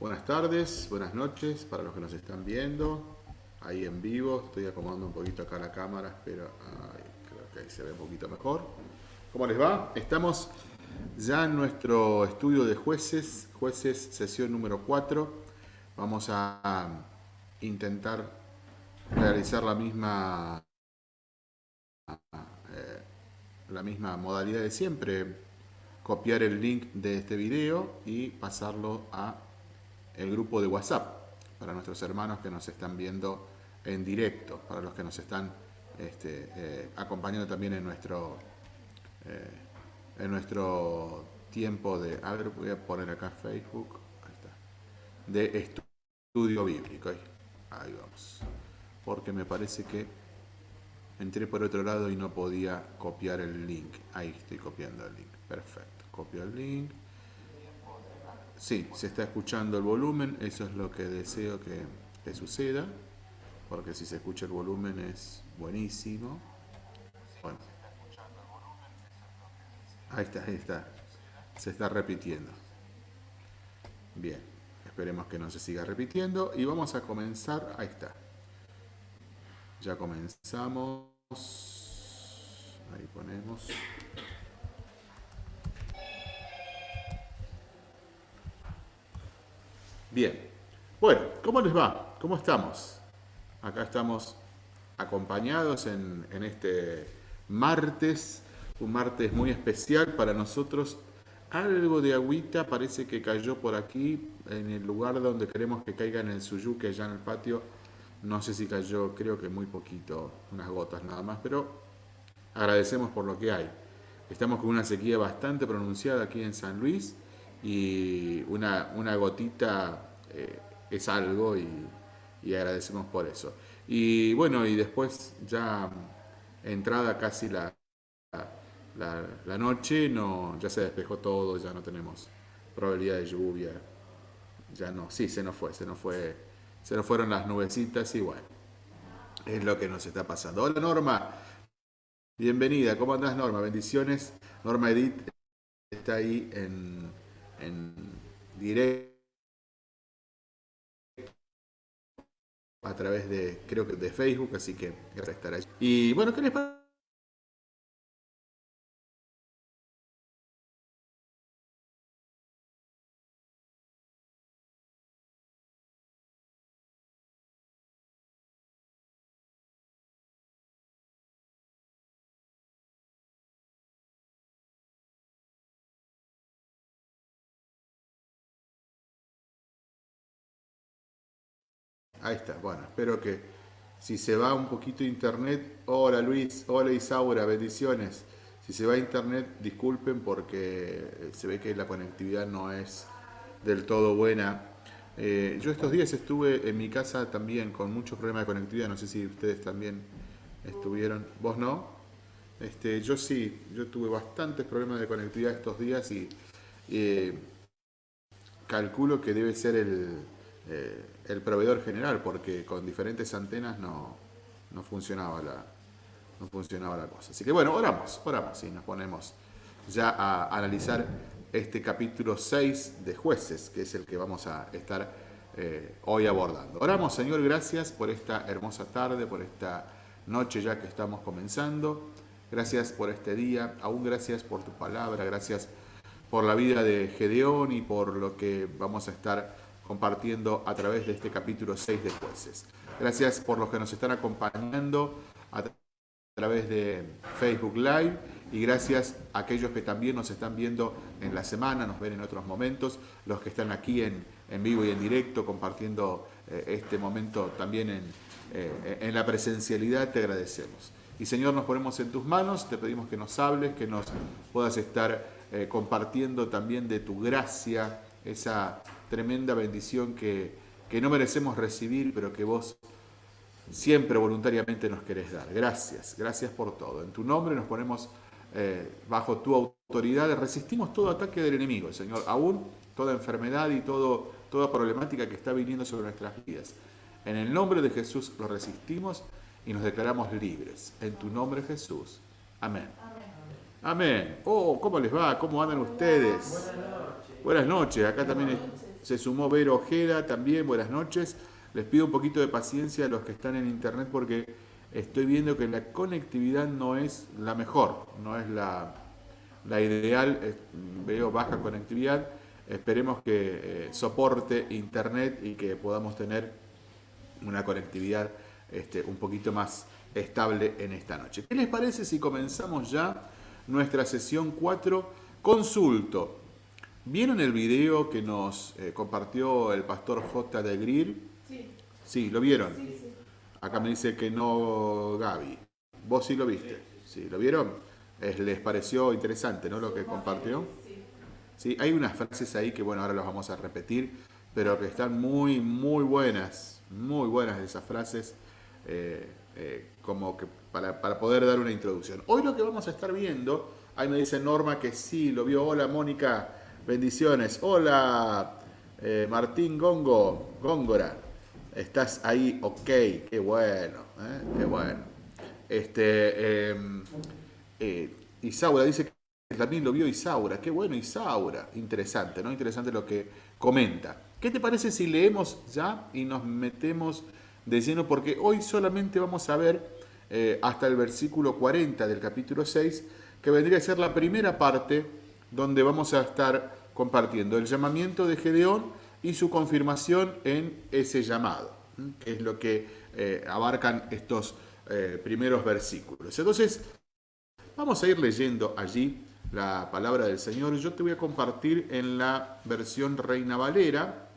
Buenas tardes, buenas noches para los que nos están viendo ahí en vivo. Estoy acomodando un poquito acá la cámara, espero creo que ahí se ve un poquito mejor. ¿Cómo les va? Estamos ya en nuestro estudio de jueces, jueces sesión número 4. Vamos a intentar realizar la misma, eh, la misma modalidad de siempre, copiar el link de este video y pasarlo a el grupo de WhatsApp para nuestros hermanos que nos están viendo en directo, para los que nos están este, eh, acompañando también en nuestro, eh, en nuestro tiempo de, a ver, voy a poner acá Facebook, ahí está, de estudio bíblico, ahí vamos, porque me parece que entré por otro lado y no podía copiar el link, ahí estoy copiando el link, perfecto, copio el link, Sí, se está escuchando el volumen, eso es lo que deseo que, suceda, porque si se escucha el volumen es buenísimo. Bueno. Ahí está, ahí está. Se está repitiendo. Bien, esperemos que no se siga repitiendo y vamos a comenzar. Ahí está. Ya comenzamos. Ahí ponemos. Bien, bueno, ¿cómo les va? ¿Cómo estamos? Acá estamos acompañados en, este martes, un martes muy especial para nosotros. Algo de agüita parece que cayó por aquí, en el lugar donde queremos que caiga en el suyuque, allá en el patio. No sé si cayó, creo que muy poquito, unas gotas nada más, pero agradecemos por lo que hay. Estamos con una sequía bastante pronunciada aquí en San Luis y una, una gotita eh, es algo y, agradecemos por eso. Y bueno, y después ya entrada casi la, la, noche, no, ya se despejó todo, ya no tenemos probabilidad de lluvia, ya no, sí, se nos fue, se nos fue, se nos fueron las nubecitas y bueno, es lo que nos está pasando. Hola Norma, bienvenida, ¿cómo andás Norma? Bendiciones, Norma Edith está ahí en, en directo a través de, creo que de Facebook, así que gracias por estar ahí. Y bueno, ¿qué les pasa? Ahí está, bueno, espero que si se va un poquito internet, hola Luis, hola Isaura, bendiciones. Si se va internet, disculpen porque se ve que la conectividad no es del todo buena. Eh, yo estos días estuve en mi casa también con muchos problemas de conectividad, no sé si ustedes también estuvieron, vos no. Este, yo sí, yo tuve bastantes problemas de conectividad estos días y eh, calculo que debe ser el, eh, el proveedor general, porque con diferentes antenas no, funcionaba la, no funcionaba la cosa. Así que bueno, oramos, oramos y nos ponemos ya a analizar este capítulo 6 de jueces, que es el que vamos a estar eh, hoy abordando. Oramos, Señor, gracias por esta hermosa tarde, por esta noche ya que estamos comenzando. Gracias por este día, aún gracias por tu palabra, gracias por la vida de Gedeón y por lo que vamos a estar compartiendo a través de este capítulo 6 de jueces. Gracias por los que nos están acompañando a través de Facebook Live y gracias a aquellos que también nos están viendo en la semana, nos ven en otros momentos, los que están aquí en, vivo y en directo compartiendo eh, este momento también en, eh, en la presencialidad, te agradecemos. Y Señor, nos ponemos en tus manos, te pedimos que nos hables, que nos puedas estar eh, compartiendo también de tu gracia, esa tremenda bendición que, no merecemos recibir, pero que vos siempre voluntariamente nos querés dar. Gracias, gracias por todo. En tu nombre nos ponemos eh, bajo tu autoridad, resistimos todo ataque del enemigo, Señor, aún toda enfermedad y todo, toda problemática que está viniendo sobre nuestras vidas. En el nombre de Jesús lo resistimos y nos declaramos libres. En tu nombre Jesús. Amén. Amén. Oh, ¿cómo les va? ¿Cómo andan ustedes? Buenas noches. Acá también se sumó Vero Ojeda, también buenas noches. Les pido un poquito de paciencia a los que están en internet porque estoy viendo que la conectividad no es la mejor, no es la, la ideal. Veo baja conectividad. Esperemos que eh, soporte internet y que podamos tener una conectividad este, un poquito más estable en esta noche. ¿Qué les parece si comenzamos ya nuestra sesión 4? Consulto. ¿Vieron el video que nos eh, compartió el pastor J. de Grill? Sí. Sí, ¿lo vieron? Sí, sí. Acá me dice que no Gaby. ¿Vos sí lo viste? Sí, ¿lo vieron? ¿Les pareció interesante, no, lo que compartió? Sí. Hay unas frases ahí que, bueno, ahora las vamos a repetir, pero que están muy, muy buenas, muy buenas esas frases. Eh, eh, como que para, poder dar una introducción. Hoy lo que vamos a estar viendo, ahí me dice Norma que sí, lo vio. Hola Mónica, bendiciones. Hola eh, Martín Gongo, Góngora. Estás ahí, ok, qué bueno, ¿eh? qué bueno. Este, em, Isaura dice que también lo vio Isaura, qué bueno Isaura, interesante, ¿no? Interesante lo que comenta. ¿Qué te parece si leemos ya y nos metemos de lleno porque hoy solamente vamos a ver eh, hasta el versículo 40 del capítulo 6, que vendría a ser la primera parte donde vamos a estar compartiendo el llamamiento de Gedeón y su confirmación en ese llamado, que es lo que eh, abarcan estos eh, primeros versículos. Entonces, vamos a ir leyendo allí la palabra del Señor. Yo te voy a compartir en la versión Reina Valera,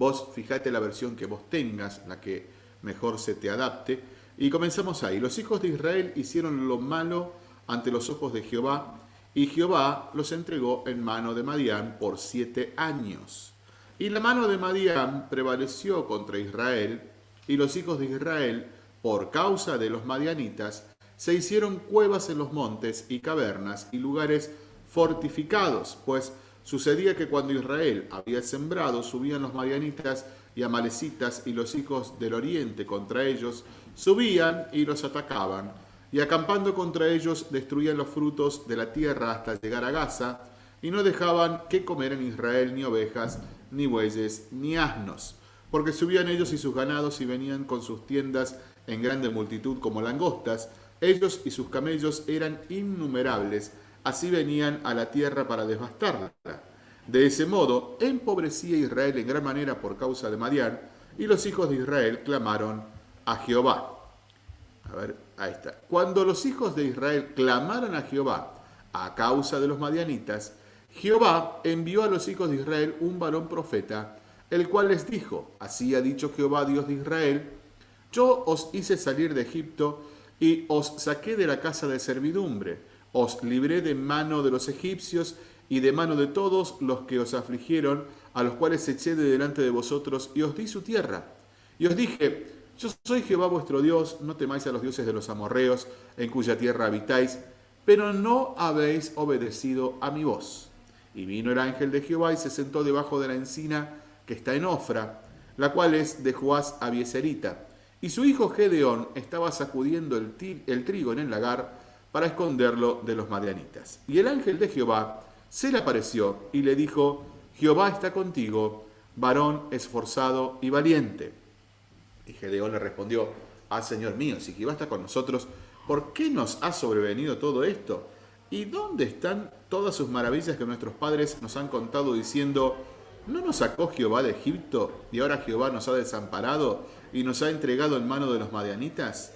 Vos fijate la versión que vos tengas, la que mejor se te adapte. Y comenzamos ahí. Los hijos de Israel hicieron lo malo ante los ojos de Jehová, y Jehová los entregó en mano de Madián por siete años. Y la mano de Madián prevaleció contra Israel, y los hijos de Israel, por causa de los madianitas, se hicieron cuevas en los montes y cavernas y lugares fortificados, pues Sucedía que cuando Israel había sembrado, subían los madianitas y amalecitas y los hijos del oriente contra ellos, subían y los atacaban, y acampando contra ellos destruían los frutos de la tierra hasta llegar a Gaza, y no dejaban que comer en Israel ni ovejas, ni bueyes, ni asnos, porque subían ellos y sus ganados y venían con sus tiendas en grande multitud como langostas, ellos y sus camellos eran innumerables, Así venían a la tierra para devastarla. De ese modo, empobrecía Israel en gran manera por causa de Madián, y los hijos de Israel clamaron a Jehová. A ver, Cuando los hijos de Israel clamaron a Jehová a causa de los madianitas, Jehová envió a los hijos de Israel un varón profeta, el cual les dijo, así ha dicho Jehová, Dios de Israel, yo os hice salir de Egipto y os saqué de la casa de servidumbre os libré de mano de los egipcios y de mano de todos los que os afligieron, a los cuales eché de delante de vosotros, y os di su tierra. Y os dije, yo soy Jehová vuestro Dios, no temáis a los dioses de los amorreos, en cuya tierra habitáis, pero no habéis obedecido a mi voz. Y vino el ángel de Jehová y se sentó debajo de la encina que está en Ofra, la cual es de Joás Abieserita. Y su hijo Gedeón estaba sacudiendo el, el trigo en el lagar, para esconderlo de los madianitas. Y el ángel de Jehová se le apareció y le dijo, Jehová está contigo, varón esforzado y valiente. Y Gedeón le respondió, ah, Señor mío, si está con nosotros, ¿por qué nos ha sobrevenido todo esto? ¿Y dónde están todas sus maravillas que nuestros padres nos han contado diciendo, ¿no nos sacó Jehová de Egipto y ahora Jehová nos ha desamparado y nos ha entregado en mano de los madianitas?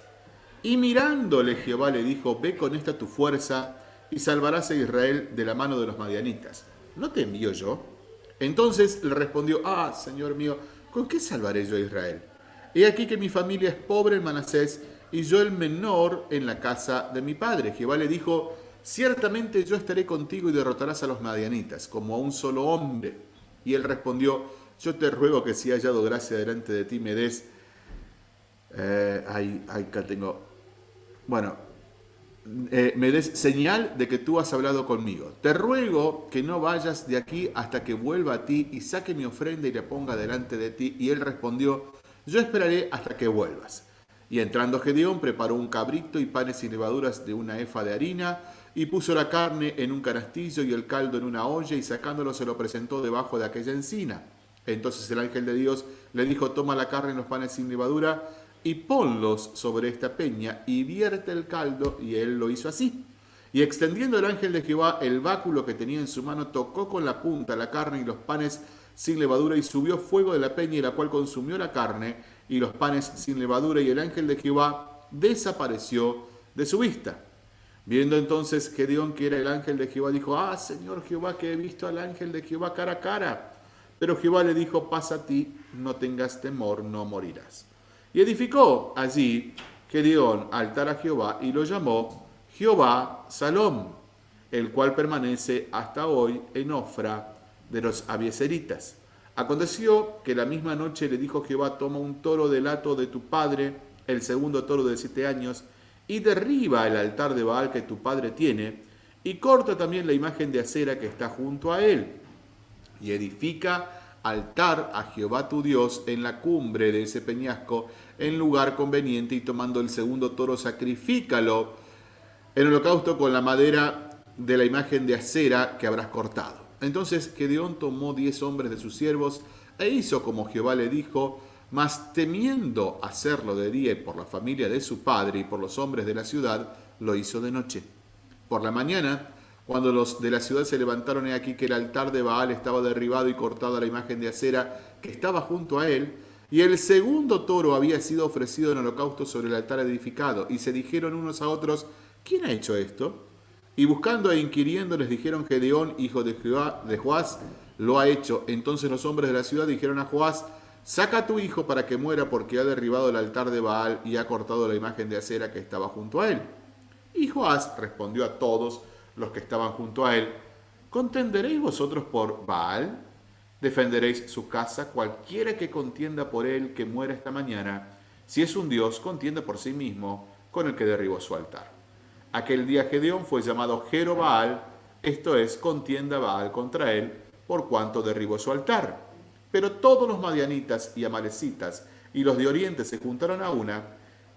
Y mirándole Jehová le dijo, ve con esta tu fuerza y salvarás a Israel de la mano de los madianitas. ¿No te envío yo? Entonces le respondió, ah, Señor mío, ¿con qué salvaré yo a Israel? He aquí que mi familia es pobre en Manasés y yo el menor en la casa de mi padre. Jehová le dijo, ciertamente yo estaré contigo y derrotarás a los madianitas, como a un solo hombre. Y él respondió, yo te ruego que si hallado gracia delante de ti me des, eh, ahí, acá tengo, bueno, eh, me des señal de que tú has hablado conmigo. Te ruego que no vayas de aquí hasta que vuelva a ti y saque mi ofrenda y la ponga delante de ti. Y él respondió, yo esperaré hasta que vuelvas. Y entrando Gedeón, preparó un cabrito y panes y levaduras de una efa de harina, y puso la carne en un canastillo y el caldo en una olla, y sacándolo se lo presentó debajo de aquella encina. Entonces el ángel de Dios le dijo, toma la carne y los panes sin levadura, y ponlos sobre esta peña, y vierte el caldo, y él lo hizo así. Y extendiendo el ángel de Jehová el báculo que tenía en su mano, tocó con la punta la carne y los panes sin levadura, y subió fuego de la peña, y la cual consumió la carne y los panes sin levadura, y el ángel de Jehová desapareció de su vista. Viendo entonces Gedeón que era el ángel de Jehová, dijo, ah, Señor Jehová, que he visto al ángel de Jehová cara a cara. Pero Jehová le dijo, pasa a ti, no tengas temor, no morirás. Y edificó allí Gedeón altar a Jehová y lo llamó Jehová Salom, el cual permanece hasta hoy en Ofra de los abieseritas. Aconteció que la misma noche le dijo Jehová, toma un toro del hato de tu padre, el segundo toro de siete años, y derriba el altar de Baal que tu padre tiene, y corta también la imagen de acera que está junto a él, y edifica altar a Jehová tu Dios en la cumbre de ese peñasco, en lugar conveniente, y tomando el segundo toro, sacrifícalo en holocausto con la madera de la imagen de acera que habrás cortado. Entonces Gedeón tomó diez hombres de sus siervos e hizo como Jehová le dijo, mas temiendo hacerlo de día por la familia de su padre y por los hombres de la ciudad, lo hizo de noche. Por la mañana, cuando los de la ciudad se levantaron, he aquí que el altar de Baal estaba derribado y cortado a la imagen de acera que estaba junto a él, y el segundo toro había sido ofrecido en holocausto sobre el altar edificado, y se dijeron unos a otros, ¿quién ha hecho esto? Y buscando e inquiriendo les dijeron, Gedeón, hijo de Joás, lo ha hecho. Entonces los hombres de la ciudad dijeron a Joás, saca a tu hijo para que muera porque ha derribado el altar de Baal y ha cortado la imagen de acera que estaba junto a él. Y Joás respondió a todos los que estaban junto a él, ¿contenderéis vosotros por Baal? ¿Defenderéis su casa? Cualquiera que contienda por él que muera esta mañana, si es un Dios, contienda por sí mismo con el que derribó su altar. Aquel día Gedeón fue llamado Jerobaal, esto es, contienda Baal contra él, por cuanto derribó su altar. Pero todos los madianitas y amalecitas y los de oriente se juntaron a una,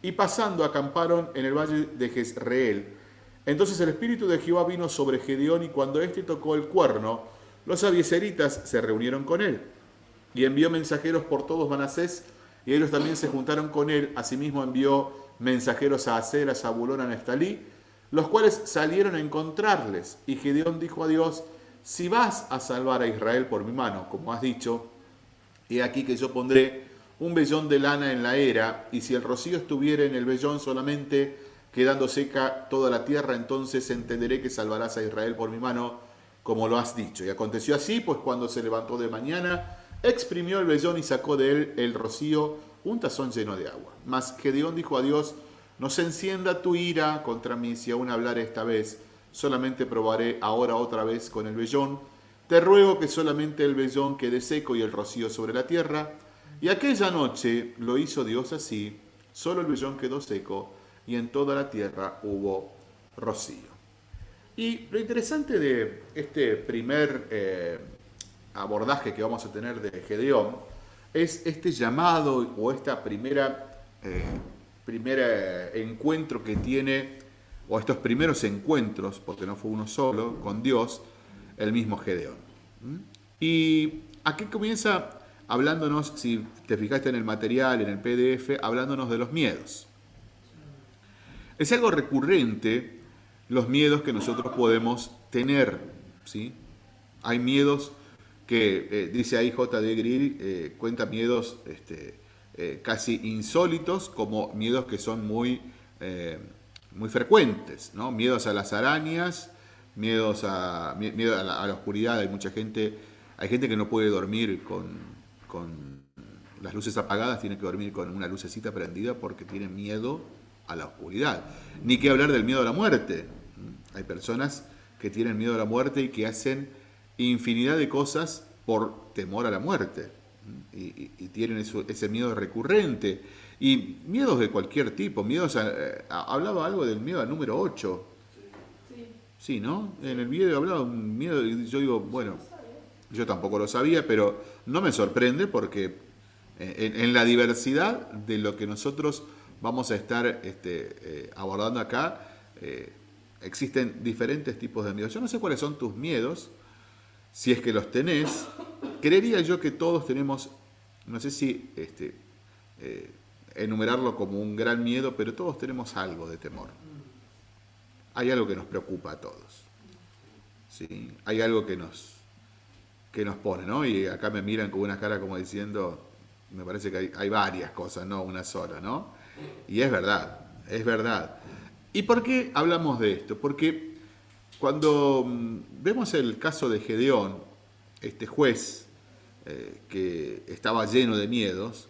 y pasando acamparon en el valle de Jezreel. Entonces el espíritu de Jehová vino sobre Gedeón, y cuando éste tocó el cuerno, los abieseritas se reunieron con él. Y envió mensajeros por todos Manasés, y ellos también se juntaron con él. Asimismo envió mensajeros a Aser, a Zabulón, a Neftalí, los cuales salieron a encontrarles. Y Gedeón dijo a Dios, si vas a salvar a Israel por mi mano, como has dicho, he aquí que yo pondré un vellón de lana en la era, y si el rocío estuviera en el vellón solamente, quedando seca toda la tierra, entonces entenderé que salvarás a Israel por mi mano, como lo has dicho. Y aconteció así, pues cuando se levantó de mañana, exprimió el vellón y sacó de él el rocío, un tazón lleno de agua. Mas Gedeón dijo a Dios, no se encienda tu ira contra mí si aún hablar esta vez. Solamente probaré ahora otra vez con el vellón. Te ruego que solamente el vellón quede seco y el rocío sobre la tierra. Y aquella noche lo hizo Dios así. Solo el vellón quedó seco y en toda la tierra hubo rocío. Y lo interesante de este primer eh, abordaje que vamos a tener de Gedeón es este llamado o esta primera eh, primer eh, encuentro que tiene, o estos primeros encuentros, porque no fue uno solo, con Dios, el mismo Gedeón. ¿Mm? Y aquí comienza hablándonos, si te fijaste en el material, en el PDF, hablándonos de los miedos. Es algo recurrente los miedos que nosotros podemos tener. ¿sí? Hay miedos que, eh, dice ahí J.D. Grill, eh, cuenta miedos este, eh, casi insólitos como miedos que son muy, eh, muy frecuentes, ¿no? Miedos a las arañas, miedos a, miedo a la, oscuridad. Hay mucha gente, hay gente que no puede dormir con, con las luces apagadas, tiene que dormir con una lucecita prendida porque tiene miedo a la oscuridad. Ni que hablar del miedo a la muerte. Hay personas que tienen miedo a la muerte y que hacen infinidad de cosas por temor a la muerte y, tienen ese miedo recurrente. Y miedos de cualquier tipo, miedos eh, hablaba algo del miedo al número 8. Sí. ¿no? En el video hablaba un miedo y yo digo, bueno, yo tampoco lo sabía, pero no me sorprende porque eh, en, la diversidad de lo que nosotros vamos a estar este, eh, abordando acá, eh, existen diferentes tipos de miedos. Yo no sé cuáles son tus miedos, si es que los tenés. Creería yo que todos tenemos, no sé si este, eh, enumerarlo como un gran miedo, pero todos tenemos algo de temor. Hay algo que nos preocupa a todos. Hay algo que nos, que nos pone, ¿no? Y acá me miran con una cara como diciendo, me parece que hay, varias cosas, no una sola, ¿no? Y es verdad, es verdad. ¿Y por qué hablamos de esto? Porque cuando mm, vemos el caso de Gedeón, este juez eh, que estaba lleno de miedos,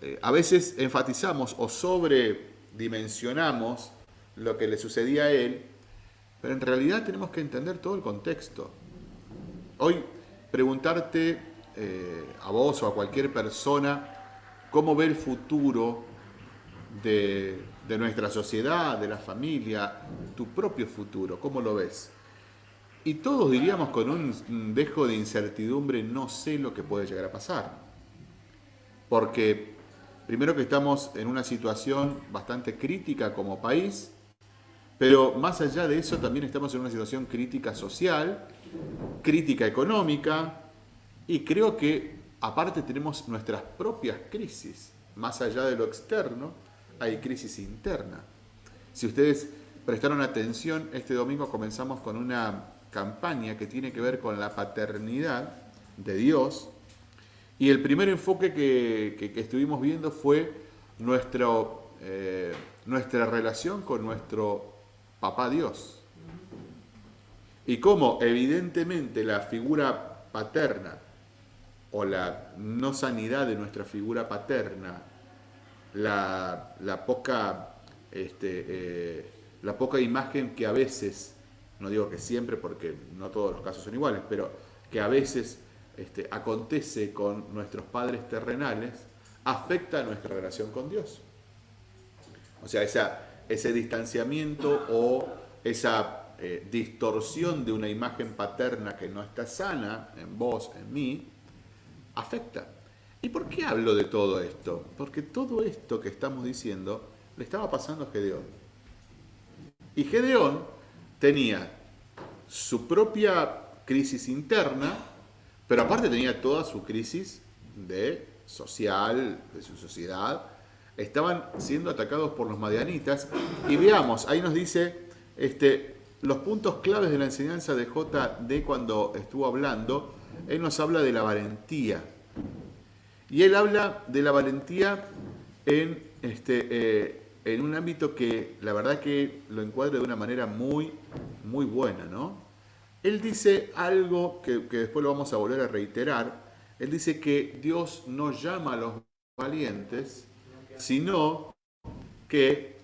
eh, a veces enfatizamos o sobredimensionamos lo que le sucedía a él, pero en realidad tenemos que entender todo el contexto. Hoy preguntarte eh, a vos o a cualquier persona cómo ve el futuro de, de nuestra sociedad, de la familia, tu propio futuro, ¿cómo lo ves? Y todos diríamos con un dejo de incertidumbre, no sé lo que puede llegar a pasar. Porque primero que estamos en una situación bastante crítica como país, pero más allá de eso también estamos en una situación crítica social, crítica económica, y creo que aparte tenemos nuestras propias crisis. Más allá de lo externo, hay crisis interna. Si ustedes prestaron atención, este domingo comenzamos con una campaña que tiene que ver con la paternidad de Dios. Y el primer enfoque que, estuvimos viendo fue nuestro, eh, nuestra relación con nuestro papá Dios. Y cómo evidentemente la figura paterna o la no sanidad de nuestra figura paterna, la, poca, este, eh, la poca imagen que a veces, no digo que siempre porque no todos los casos son iguales, pero que a veces este, acontece con nuestros padres terrenales, afecta nuestra relación con Dios. O sea, ese distanciamiento o esa eh, distorsión de una imagen paterna que no está sana en vos, en mí, afecta. ¿Y por qué hablo de todo esto? Porque todo esto que estamos diciendo le estaba pasando a Gedeón. Y Gedeón tenía su propia crisis interna, pero aparte tenía toda su crisis de social, de su sociedad. Estaban siendo atacados por los madianitas. Y veamos, ahí nos dice este, los puntos claves de la enseñanza de JD cuando estuvo hablando él nos habla de la valentía. Y él habla de la valentía en, este, eh, en un ámbito que la verdad que lo encuadra de una manera muy, muy buena, ¿no? Él dice algo que, que después lo vamos a volver a reiterar. Él dice que Dios no llama a los valientes, sino que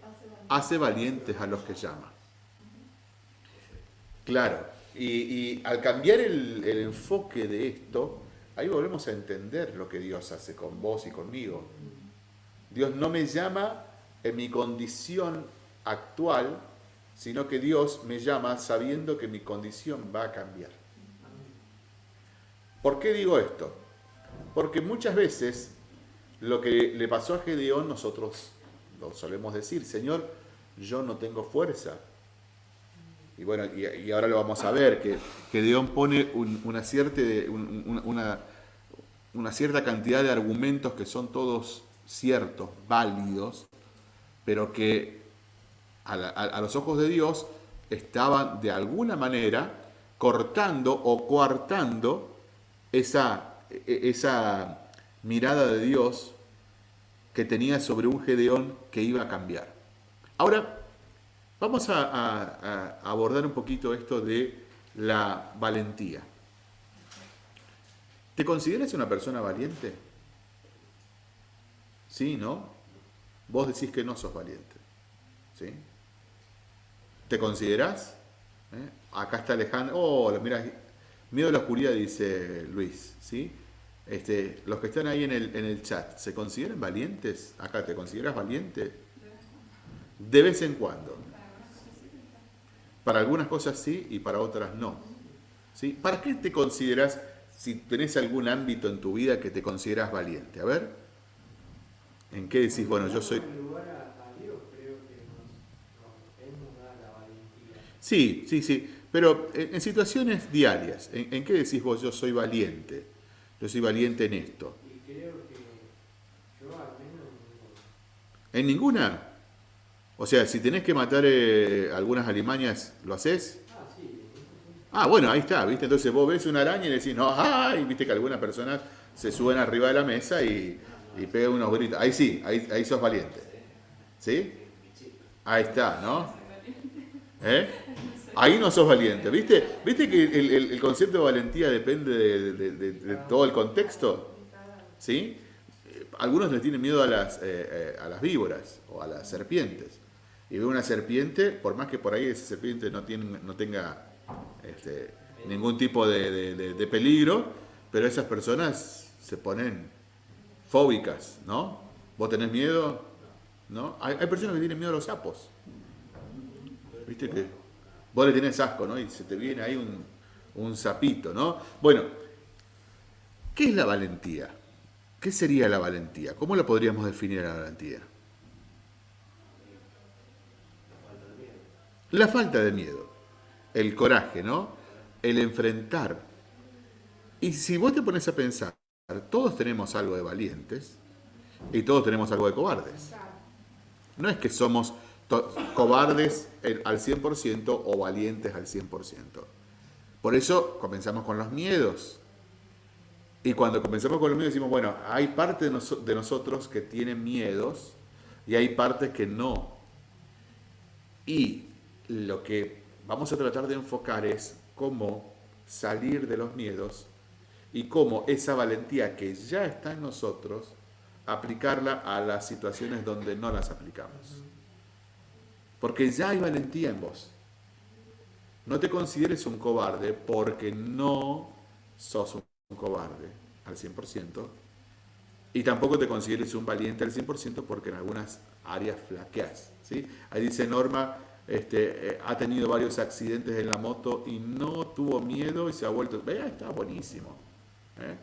hace valientes a los que llama. Claro, y, al cambiar el, enfoque de esto, ahí volvemos a entender lo que Dios hace con vos y conmigo. Dios no me llama en mi condición actual, sino que Dios me llama sabiendo que mi condición va a cambiar. ¿Por qué digo esto? Porque muchas veces lo que le pasó a Gedeón nosotros lo solemos decir, Señor, yo no tengo fuerza, y bueno, y, ahora lo vamos a ver, que, que pone una, cierta, una, cierta cantidad de argumentos que son todos ciertos, válidos, pero que a, los ojos de Dios estaban de alguna manera cortando o coartando esa, e, esa mirada de Dios que tenía sobre un Gedeón que iba a cambiar. Ahora, Vamos a, abordar un poquito esto de la valentía. ¿Te consideras una persona valiente? Sí, ¿no? Vos decís que no sos valiente. ¿Sí? ¿Te considerás? ¿Eh? Acá está Alejandro. Oh, mira, miedo a la oscuridad, dice Luis. ¿Sí? Este, los que están ahí en el, en el chat, ¿se consideran valientes? Acá, ¿te consideras valiente? De vez en cuando. Para algunas cosas sí y para otras no. ¿Sí? ¿Para qué te consideras, si tenés algún ámbito en tu vida que te consideras valiente? A ver, ¿En qué decís, bueno, yo soy... Sí, sí, sí, pero en, situaciones diarias, ¿en, qué decís vos, yo soy valiente? Yo soy valiente en esto. Y creo que yo al menos en ninguna. O sea, si tenés que matar eh, algunas alimañas, ¿lo haces? Ah, sí. Ah, bueno, ahí está, ¿viste? Entonces vos ves una araña y decís, no, ay, viste que algunas personas se suben arriba de la mesa y y pegan unos gritos. Ahí sí, ahí, ahí sos valiente. ¿Sí? Ahí está, ¿no? ¿Eh? Ahí no sos valiente. ¿Viste, ¿Viste que el, concepto de valentía depende de, todo el contexto? ¿Sí? Algunos le tienen miedo a las, eh, eh, a las víboras o a las serpientes. Y ve una serpiente, por más que por ahí esa serpiente no, tiene, no tenga este, ningún tipo de, peligro, pero esas personas se ponen fóbicas, ¿no? ¿Vos tenés miedo? ¿No? Hay, personas que tienen miedo a los sapos. ¿Viste que vos le tenés asco, ¿no? Y se te viene ahí un, un sapito, ¿no? Bueno, ¿qué es la valentía? ¿Qué sería la valentía? ¿Cómo la podríamos definir a la valentía? La falta de miedo, el coraje, ¿no? El enfrentar. Y si vos te pones a pensar, todos tenemos algo de valientes y todos tenemos algo de cobardes. No es que somos cobardes al 100% o valientes al 100%. Por eso comenzamos con los miedos. Y cuando comenzamos con los miedos decimos, bueno, hay parte de, nosotros que tienen miedos y hay partes que no. Y lo que vamos a tratar de enfocar es cómo salir de los miedos y cómo esa valentía que ya está en nosotros, aplicarla a las situaciones donde no las aplicamos. Porque ya hay valentía en vos. No te consideres un cobarde porque no sos un cobarde al 100%. Y tampoco te consideres un valiente al 100% porque en algunas áreas flaqueas. ¿sí? Ahí dice Norma, este, eh, ha tenido varios accidentes en la moto y no tuvo miedo y se ha vuelto... Vea, está buenísimo. ¿Eh?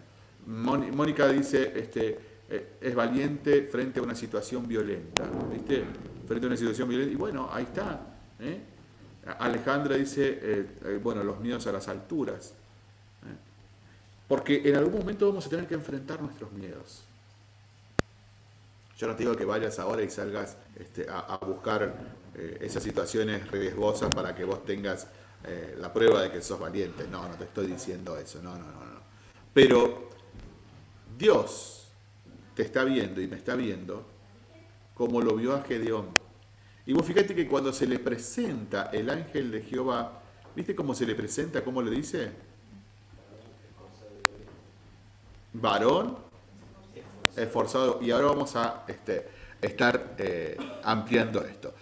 Mónica dice, este, eh, es valiente frente a una situación violenta. ¿Viste? frente a una situación violenta. Y bueno, ahí está. ¿eh? Alejandra dice, bueno, los miedos a las alturas. Porque en algún momento vamos a tener que enfrentar nuestros miedos. Yo no te digo que vayas ahora y salgas este, a, buscar esas situaciones riesgosas para que vos tengas la prueba de que sos valiente. No, no te estoy diciendo eso. No, no, no, no. Pero Dios te está viendo y me está viendo como lo vio a Gedeón. Y vos fíjate que cuando se le presenta el ángel de Jehová, ¿viste cómo se le presenta? ¿Cómo le dice? Varón esforzado. Y ahora vamos a este, estar eh, ampliando esto.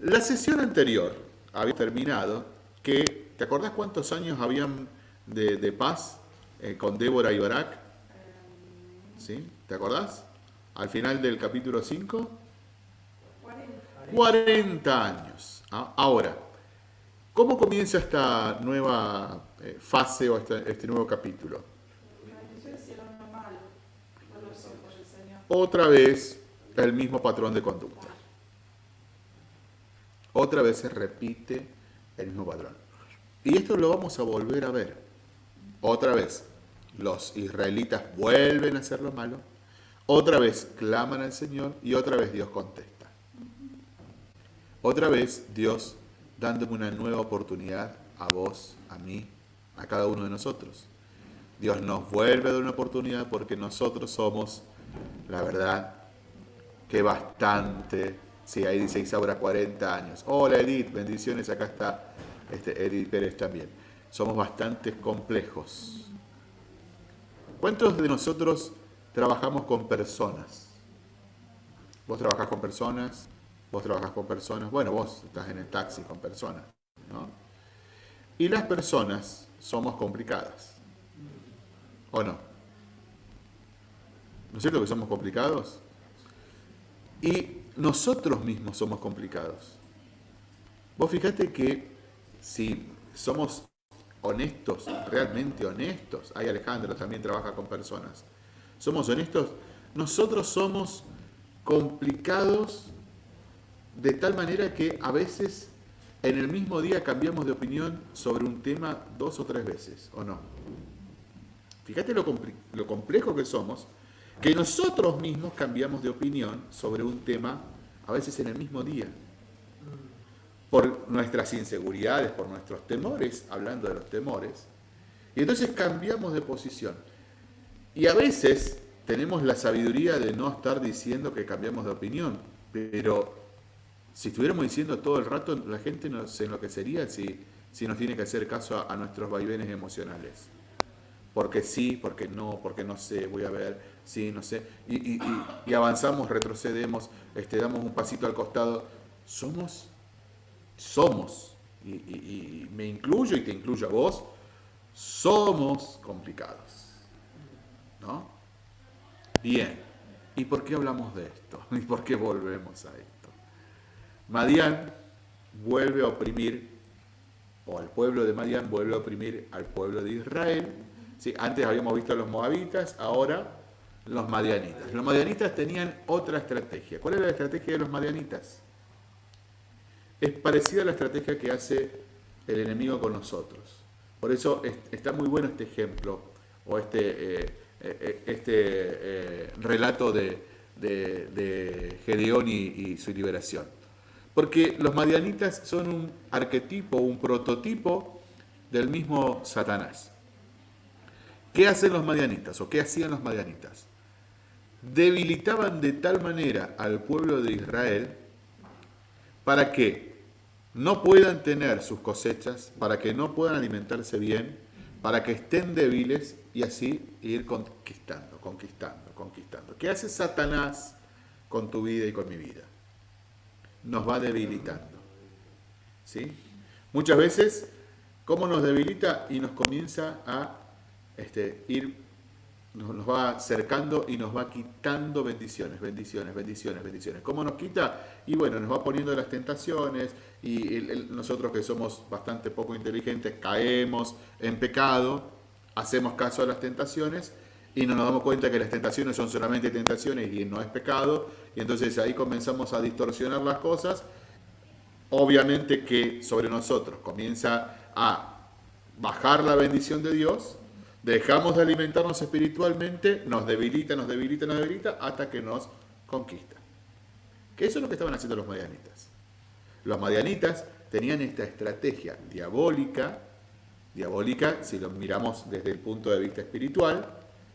La sesión anterior había terminado que, ¿te acordás cuántos años habían de, paz eh, con Débora y? ¿Sí? ¿Te acordás? Al final del capítulo 5. 40 años. ¿ah? Ahora, ¿cómo comienza esta nueva eh, fase o este, este nuevo capítulo? Otra vez el mismo patrón de conducta. Otra vez se repite el mismo patrón. Y esto lo vamos a volver a ver. Otra vez, los israelitas vuelven a hacer lo malo. Otra vez claman al Señor y otra vez Dios contesta. Otra vez Dios dándome una nueva oportunidad a vos, a mí, a cada uno de nosotros. Dios nos vuelve a dar una oportunidad porque nosotros somos, la verdad, que bastante. Sí, ahí dice Isaura 40 años. Hola Edith, bendiciones, acá está este Edith Pérez también. Somos bastante complejos. ¿Cuántos de nosotros trabajamos con personas? ¿Vos trabajás con personas? Vos trabajas con personas, bueno, vos estás en el taxi con personas, ¿no? Y las personas somos complicadas, ¿o no? ¿No es cierto que somos complicados? Y nosotros mismos somos complicados. Vos fíjate que si somos honestos, realmente honestos, ahí Alejandro también trabaja con personas, somos honestos, nosotros somos complicados de tal manera que a veces en el mismo día cambiamos de opinión sobre un tema dos o tres veces, ¿o no? Fíjate lo, lo complejo que somos, que nosotros mismos cambiamos de opinión sobre un tema a veces en el mismo día. Por nuestras inseguridades, por nuestros temores, hablando de los temores. Y entonces cambiamos de posición. Y a veces tenemos la sabiduría de no estar diciendo que cambiamos de opinión, pero si estuviéramos diciendo todo el rato, la gente no se enloquecería si, si nos tiene que hacer caso a, nuestros vaivenes emocionales. Porque sí, porque no, porque no sé, voy a ver, sí, no sé. Y, y, avanzamos, retrocedemos, este, damos un pasito al costado. Somos, somos, y, me incluyo y te incluyo a vos, somos complicados. ¿No? Bien. ¿Y por qué hablamos de esto? ¿Y por qué volvemos a esto? Madián vuelve a oprimir, o el pueblo de Madián vuelve a oprimir al pueblo de Israel. ¿Sí? Antes habíamos visto a los moabitas, ahora los madianitas. Los madianitas tenían otra estrategia. ¿Cuál era la estrategia de los madianitas? Es parecida a la estrategia que hace el enemigo con nosotros. Por eso está muy bueno este ejemplo o este, eh, eh, este eh, relato de, Gedeón y su liberación. Porque los madianitas son un arquetipo, un prototipo del mismo Satanás. ¿Qué hacen los madianitas o qué hacían los madianitas? Debilitaban de tal manera al pueblo de Israel para que no puedan tener sus cosechas, para que no puedan alimentarse bien, para que estén débiles y así ir conquistando, conquistando, conquistando. ¿Qué hace Satanás con tu vida y con mi vida? nos va debilitando. ¿Sí? Muchas veces, ¿cómo nos debilita? Y nos comienza a este, ir, nos, va acercando y nos va quitando bendiciones, bendiciones, bendiciones, bendiciones. ¿Cómo nos quita? Y bueno, nos va poniendo las tentaciones y nosotros que somos bastante poco inteligentes caemos en pecado, hacemos caso a las tentaciones y no nos damos cuenta que las tentaciones son solamente tentaciones y no es pecado, y entonces ahí comenzamos a distorsionar las cosas, obviamente que sobre nosotros comienza a bajar la bendición de Dios, dejamos de alimentarnos espiritualmente, nos debilita, nos debilita, nos debilita, hasta que nos conquista. Que eso es lo que estaban haciendo los madianitas. Los madianitas tenían esta estrategia diabólica, diabólica si lo miramos desde el punto de vista espiritual,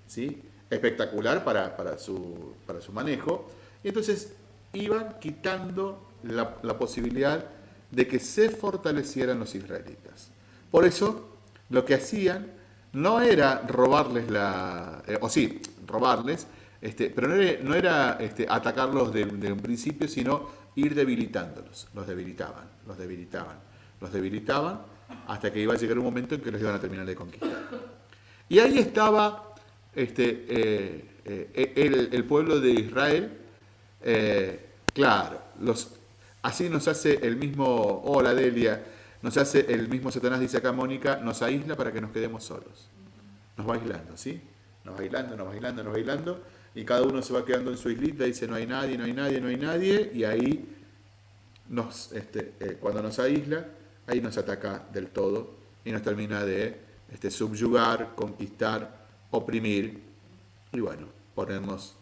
¿sí? espectacular para, su, para su manejo. Y entonces iban quitando la, posibilidad de que se fortalecieran los israelitas. Por eso, lo que hacían no era robarles la... Eh, o sí, robarles, este, pero no era, este, atacarlos de, un principio, sino ir debilitándolos. Los debilitaban, los debilitaban, los debilitaban, hasta que iba a llegar un momento en que los iban a terminar de conquistar. Y ahí estaba este, eh, eh, el, pueblo de Israel, claro, los, así nos hace el mismo, hola Delia, nos hace el mismo Satanás, dice acá Mónica, nos aísla para que nos quedemos solos. Nos va aislando, ¿sí? Nos va aislando, nos va aislando, nos va aislando, y cada uno se va quedando en su islita, dice no hay nadie, no hay nadie, no hay nadie, y ahí nos, este, cuando nos aísla, ahí nos ataca del todo y nos termina de este, subyugar, conquistar, oprimir y bueno, ponernos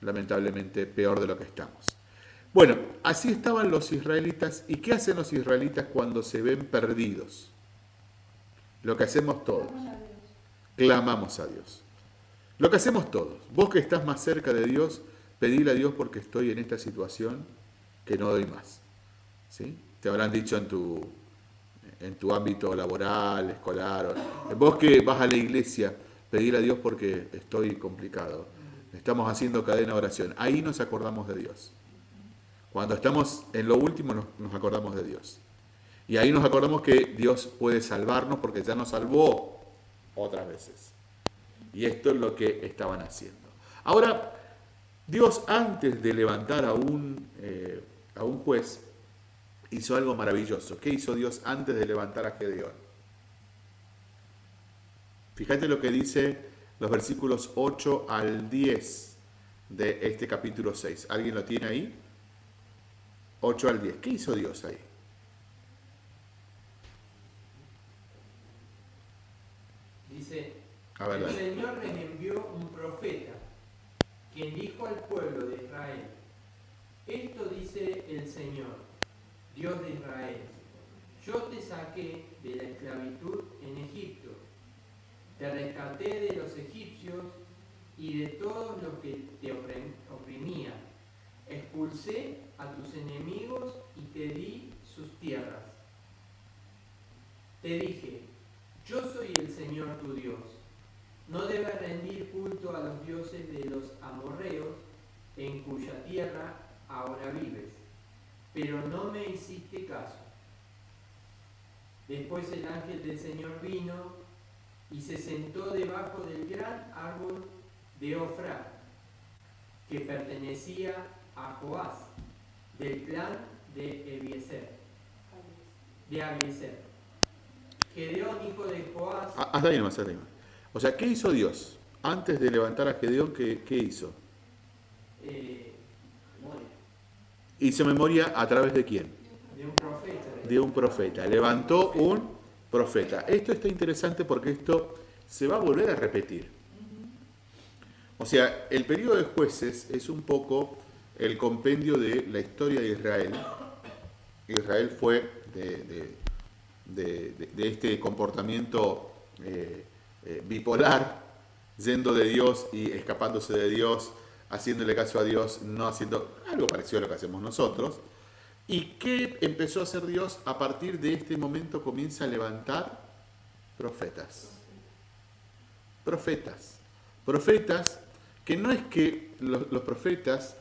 lamentablemente peor de lo que estamos. Bueno, así estaban los israelitas. ¿Y qué hacen los israelitas cuando se ven perdidos? Lo que hacemos todos. Clamamos a Dios. Lo que hacemos todos. Vos que estás más cerca de Dios, pedile a Dios porque estoy en esta situación que no doy más. ¿Sí? Te habrán dicho en tu, en tu ámbito laboral, escolar. Vos que vas a la iglesia, pedir a Dios porque estoy complicado. Estamos haciendo cadena de oración. Ahí nos acordamos de Dios. Cuando estamos en lo último nos, acordamos de Dios. Y ahí nos acordamos que Dios puede salvarnos porque ya nos salvó otras veces. Y esto es lo que estaban haciendo. Ahora, Dios antes de levantar a un, eh, a un juez hizo algo maravilloso. ¿Qué hizo Dios antes de levantar a Gedeón? Fíjate lo que dice los versículos 8 al 10 de este capítulo 6. ¿Alguien lo tiene ahí? 8 al 10. ¿Qué hizo Dios ahí? Dice, A ver, el Señor les envió un profeta, quien dijo al pueblo de Israel, esto dice el Señor, Dios de Israel, yo te saqué de la esclavitud en Egipto, te rescaté de los egipcios y de todos los que te oprimían, expulsé a tus enemigos y te di sus tierras. Te dije, yo soy el Señor tu Dios. No debes rendir culto a los dioses de los amorreos en cuya tierra ahora vives. Pero no me hiciste caso. Después el ángel del Señor vino y se sentó debajo del gran árbol de Ofra, que pertenecía a Joás, del clan de Ebiezer, de Abiezer. Gedeón, hijo de Joás, Ah, Hasta ahí nomás, hasta ahí nomás. O sea, ¿qué hizo Dios? Antes de levantar a Gedeón, ¿qué, qué hizo? eh, Hizo memoria a través de quién? de un profeta. De un profeta. Levantó un profeta. Esto está interesante porque esto se va a volver a repetir. O sea, el periodo de jueces es un poco el compendio de la historia de Israel. Israel fue de, este comportamiento eh, eh, bipolar, yendo de Dios y escapándose de Dios, haciéndole caso a Dios, no haciendo algo parecido a lo que hacemos nosotros. ¿Y qué empezó a hacer Dios? A partir de este momento comienza a levantar profetas. Profetas. Profetas que no es que los profetas,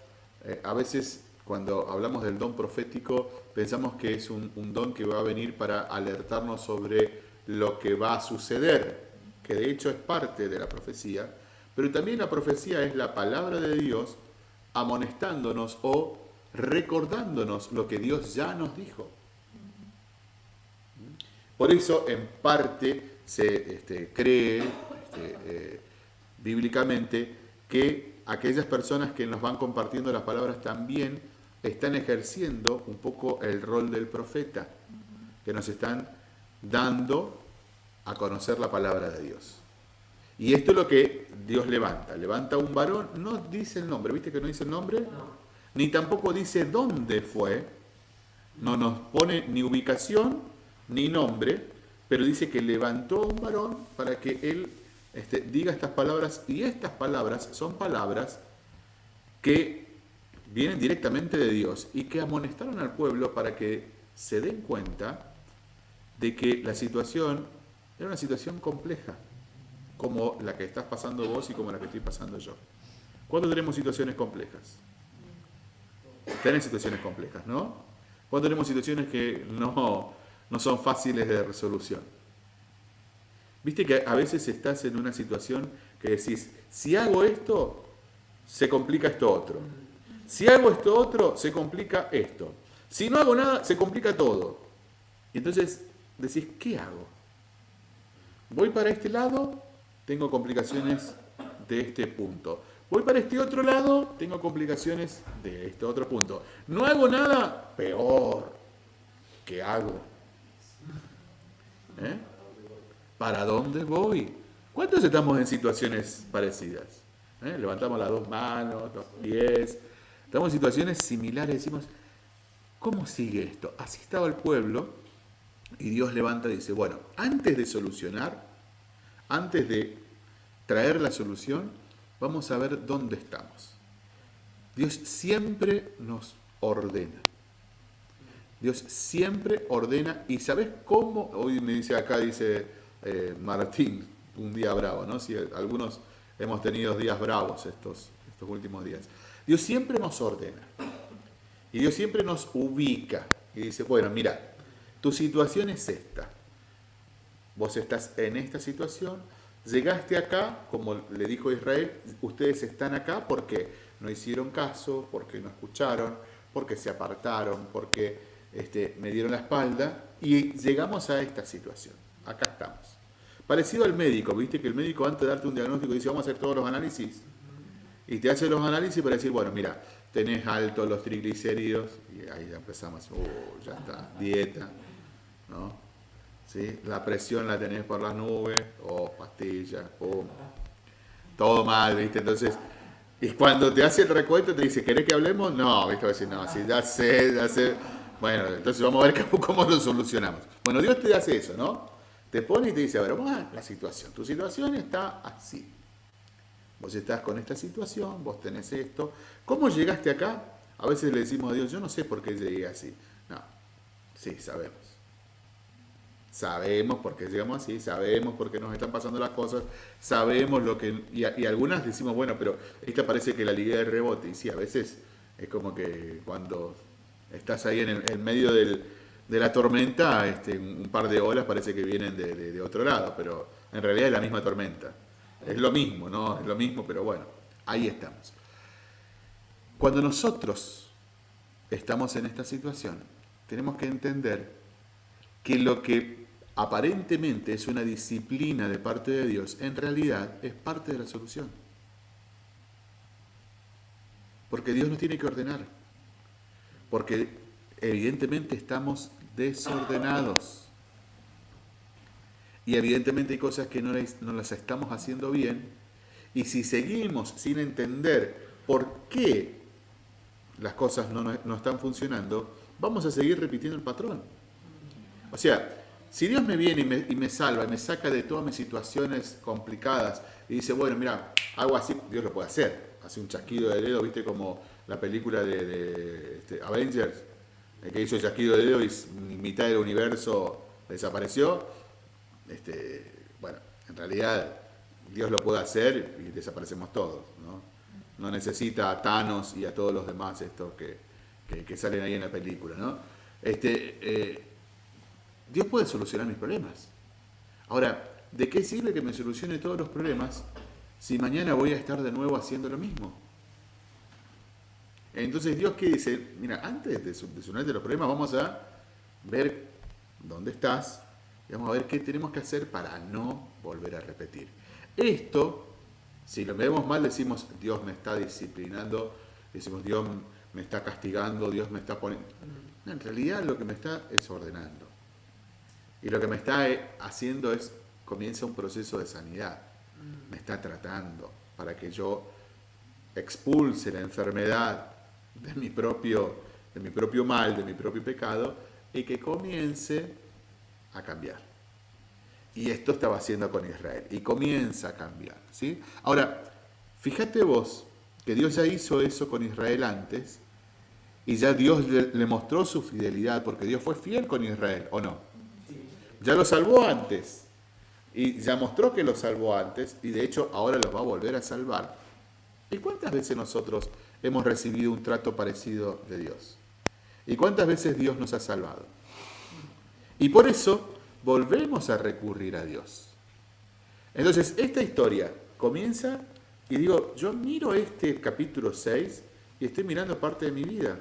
eh, a veces cuando hablamos del don profético, pensamos que es un, don que va a venir para alertarnos sobre lo que va a suceder, que de hecho es parte de la profecía, pero también la profecía es la palabra de Dios amonestándonos o recordándonos lo que Dios ya nos dijo. Por eso, en parte, se este, cree este, eh, bíblicamente que aquellas personas que nos van compartiendo las palabras también están ejerciendo un poco el rol del profeta, que nos están dando a conocer la palabra de Dios. Y esto es lo que Dios levanta. Levanta un varón, no dice el nombre, ¿viste que no dice el nombre? No, Ni tampoco dice dónde fue, no nos pone ni ubicación ni nombre, pero dice que levantó a un varón para que él este, diga estas palabras, y estas palabras son palabras que vienen directamente de Dios y que amonestaron al pueblo para que se den cuenta de que la situación era una situación compleja, como la que estás pasando vos y como la que estoy pasando yo. ¿Cuándo tenemos situaciones complejas? Tenés situaciones complejas, ¿no? Cuando tenemos situaciones que no, no son fáciles de resolución. Viste que a veces estás en una situación que decís, si hago esto, se complica esto otro. Si hago esto otro, se complica esto. Si no hago nada, se complica todo. Y entonces decís, ¿qué hago? Voy para este lado, tengo complicaciones de este punto. Voy para este otro lado, tengo complicaciones de este otro punto. No hago nada, peor. ¿Qué hago? ¿Eh? ¿Para dónde voy? ¿Cuántos estamos en situaciones parecidas? ¿Eh? Levantamos las dos manos, los pies. Estamos en situaciones similares. Decimos, ¿cómo sigue esto? Así estaba el pueblo y Dios levanta y dice, bueno, antes de solucionar, antes de traer la solución, vamos a ver dónde estamos. Dios siempre nos ordena. Dios siempre ordena. ¿Y sabes cómo? Hoy me dice acá, dice eh, Martín, un día bravo, ¿no? Si algunos hemos tenido días bravos estos, últimos días. Dios siempre nos ordena. Y Dios siempre nos ubica. Y dice, bueno, mira, tu situación es esta. Vos estás en esta situación, llegaste acá, como le dijo Israel, ustedes están acá porque no hicieron caso, porque no escucharon, porque se apartaron, porque este, me dieron la espalda y llegamos a esta situación. Acá estamos. Parecido al médico, viste que el médico antes de darte un diagnóstico dice vamos a hacer todos los análisis y te hace los análisis para decir, bueno, mira, tenés altos los triglicéridos y ahí ya empezamos, oh, ya está, dieta, ¿no? ¿sí? La presión la tenés por las nubes, o pastillas, pum. Todo mal, ¿viste? Entonces, y cuando te hace el recuento te dice, ¿querés que hablemos? No, ¿viste? Va a decir, no, sí, ya sé, ya sé. Bueno, entonces vamos a ver cómo lo solucionamos. Bueno, Dios te hace eso, ¿no? Te pone y te dice, a ver, vamos a la situación. Tu situación está así. Vos estás con esta situación, vos tenés esto. ¿Cómo llegaste acá? A veces le decimos a Dios, yo no sé por qué llegué así. No, sí, sabemos. Sabemos por qué llegamos así, sabemos por qué nos están pasando las cosas, sabemos lo que... Y, y algunas decimos, bueno, pero esta parece que la liga de rebote. Y sí, a veces es como que cuando estás ahí en, el, medio del, de la tormenta, este, un par de olas parece que vienen de, de, de otro lado, pero en realidad es la misma tormenta. Es lo mismo, ¿no? Es lo mismo, pero bueno, ahí estamos. Cuando nosotros estamos en esta situación, tenemos que entender que lo que aparentemente es una disciplina de parte de Dios, en realidad es parte de la solución. Porque Dios nos tiene que ordenar. Porque evidentemente estamos desordenados. Y evidentemente hay cosas que no, las estamos haciendo bien. Y si seguimos sin entender por qué las cosas no, no, están funcionando, vamos a seguir repitiendo el patrón. O sea, si Dios me viene y me, y me, salva y me saca de todas mis situaciones complicadas y dice, bueno, mira, algo así, Dios lo puede hacer. Hace un chasquido de dedo, viste como la película de, de este, Avengers, el que hizo el de dedo y mitad del universo desapareció. Este, bueno, en realidad Dios lo puede hacer y desaparecemos todos. ¿no? no necesita a Thanos y a todos los demás estos que, que, que salen ahí en la película. ¿no? Este, eh, Dios puede solucionar mis problemas. Ahora, ¿de qué sirve que me solucione todos los problemas si mañana voy a estar de nuevo haciendo lo mismo? Entonces Dios que dice, mira, antes de solucionarte los problemas vamos a ver dónde estás y vamos a ver qué tenemos que hacer para no volver a repetir. Esto si lo vemos mal, decimos, Dios me está disciplinando, decimos, Dios me está castigando, Dios me está poniendo... En realidad lo que me está es ordenando. Y lo que me está eh, haciendo es, comienza un proceso de sanidad. Me está tratando para que yo expulse la enfermedad de mi propio, de mi propio mal, de mi propio pecado, y que comience a cambiar. Y esto estaba haciendo con Israel. Y comienza a cambiar. ¿sí? Ahora, fíjate vos que Dios ya hizo eso con Israel antes. Y ya Dios le, mostró su fidelidad, porque Dios fue fiel con Israel, ¿o no? Ya lo salvó antes. Y ya mostró que lo salvó antes. Y de hecho ahora lo va a volver a salvar. ¿Y cuántas veces nosotros hemos recibido un trato parecido de Dios? ¿Y cuántas veces Dios nos ha salvado? Y por eso volvemos a recurrir a Dios. Entonces, esta historia comienza y digo, yo miro este capítulo 6 y estoy mirando parte de mi vida.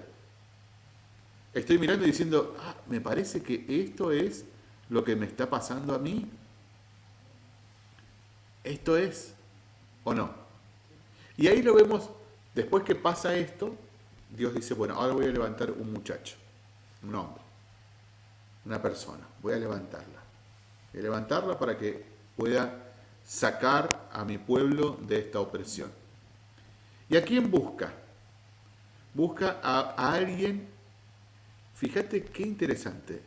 Estoy mirando y diciendo, ah, me parece que esto es lo que me está pasando a mí. Esto es, ¿o no? Y ahí lo vemos, después que pasa esto, Dios dice, bueno, ahora voy a levantar un muchacho, un hombre una persona. Voy a levantarla. Voy a levantarla para que pueda sacar a mi pueblo de esta opresión. ¿Y a quién busca? Busca a, alguien, fíjate qué interesante,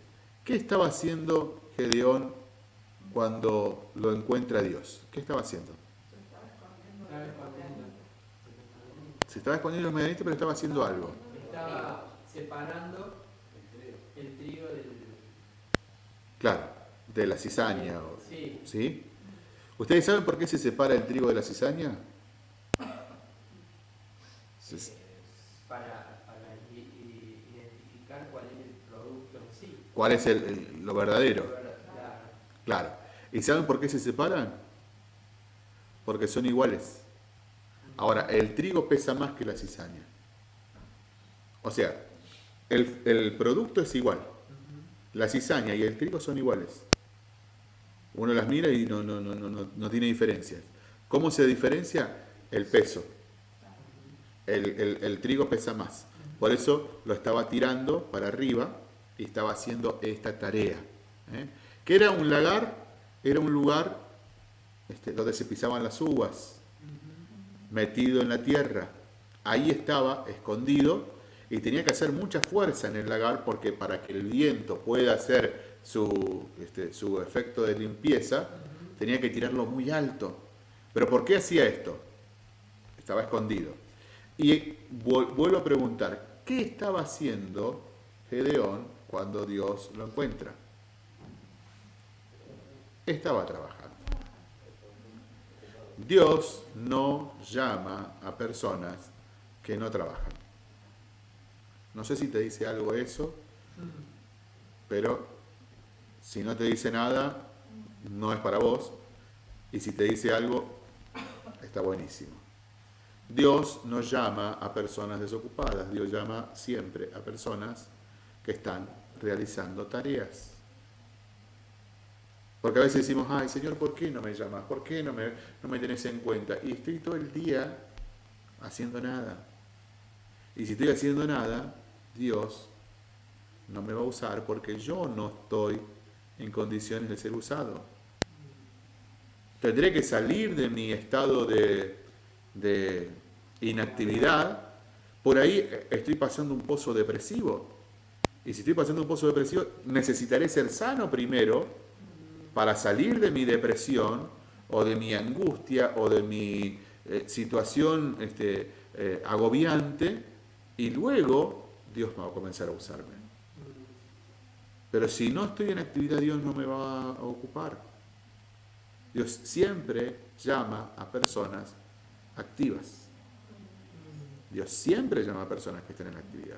¿qué estaba haciendo Gedeón cuando lo encuentra Dios? ¿Qué estaba haciendo? Se estaba escondiendo inmediatamente, pero estaba haciendo algo. Estaba separando el trigo del Claro, de la cizaña. Sí. ¿sí? ¿Ustedes saben por qué se separa el trigo de la cizaña? Se... Para, para, identificar cuál es el producto en sí. ¿Cuál es el, el, lo verdadero? Claro. ¿Y saben por qué se separan? Porque son iguales. Ahora, el trigo pesa más que la cizaña. O sea, el, el producto es igual. La cizaña y el trigo son iguales. Uno las mira y no, no, no, no, no tiene diferencias. ¿Cómo se diferencia? El peso. El, el, el, trigo pesa más. Por eso lo estaba tirando para arriba y estaba haciendo esta tarea. ¿eh? ¿Qué era un lagar? Era un lugar este, donde se pisaban las uvas, metido en la tierra. Ahí estaba escondido y tenía que hacer mucha fuerza en el lagar porque para que el viento pueda hacer su, este, su efecto de limpieza, tenía que tirarlo muy alto. ¿Pero por qué hacía esto? Estaba escondido. Y vuelvo a preguntar, ¿qué estaba haciendo Gedeón cuando Dios lo encuentra? Estaba trabajando. Dios no llama a personas que no trabajan. No sé si te dice algo eso, pero si no te dice nada, no es para vos. Y si te dice algo, está buenísimo. Dios no llama a personas desocupadas, Dios llama siempre a personas que están realizando tareas. Porque a veces decimos, ay Señor, ¿por qué no me llamas? ¿Por qué no me, no me tenés en cuenta? Y estoy todo el día haciendo nada. Y si estoy haciendo nada, Dios no me va a usar porque yo no estoy en condiciones de ser usado. Tendré que salir de mi estado de, de inactividad. Por ahí estoy pasando un pozo depresivo. Y si estoy pasando un pozo depresivo, necesitaré ser sano primero para salir de mi depresión o de mi angustia o de mi eh, situación este, eh, agobiante y luego Dios va a comenzar a usarme. Pero si no estoy en actividad, Dios no me va a ocupar. Dios siempre llama a personas activas. Dios siempre llama a personas que estén en actividad.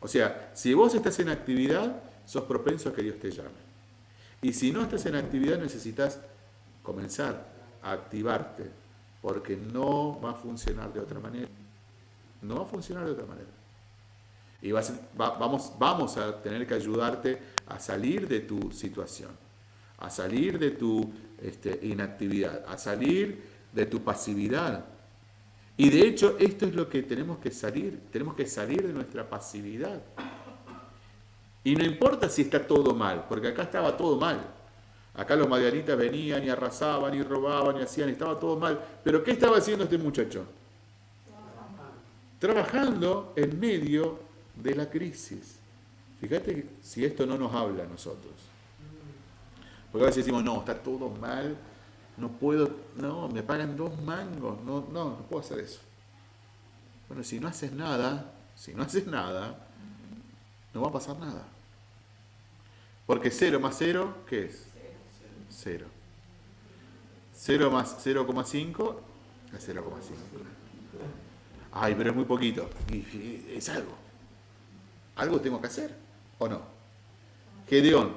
O sea, si vos estás en actividad, sos propenso a que Dios te llame. Y si no estás en actividad, necesitas comenzar a activarte, porque no va a funcionar de otra manera. No va a funcionar de otra manera. Y vamos, vamos a tener que ayudarte a salir de tu situación, a salir de tu este, inactividad, a salir de tu pasividad. Y de hecho esto es lo que tenemos que salir, tenemos que salir de nuestra pasividad. Y no importa si está todo mal, porque acá estaba todo mal. Acá los madianitas venían y arrasaban y robaban y hacían, estaba todo mal. Pero ¿qué estaba haciendo este muchacho? Trabajando en medio de la crisis. Fíjate si esto no nos habla a nosotros. Porque a veces decimos, no, está todo mal, no puedo, no, me pagan dos mangos, no, no, no puedo hacer eso. Bueno, si no haces nada, si no haces nada, no va a pasar nada. Porque 0 más 0, ¿qué es? 0. 0 más 0,5 es 0,5. Ay, pero es muy poquito. Es algo. Algo tengo que hacer, ¿o no? Gedeón,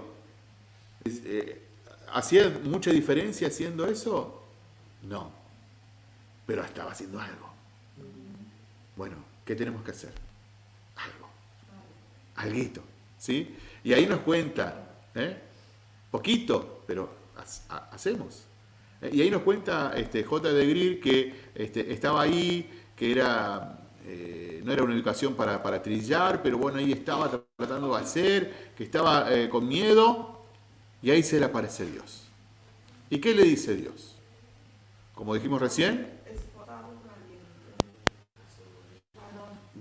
eh, ¿hacía mucha diferencia haciendo eso? No. Pero estaba haciendo algo. Bueno, ¿qué tenemos que hacer? Algo. Alguito. ¿Sí? Y ahí nos cuenta, ¿eh? poquito, pero hacemos. ¿eh? Y ahí nos cuenta este, J. de Greer que este, estaba ahí, que era, eh, no era una educación para, para, trillar, pero bueno, ahí estaba tratando de hacer, que estaba con miedo, y ahí se le aparece Dios. ¿Y qué le dice Dios? Como dijimos recién,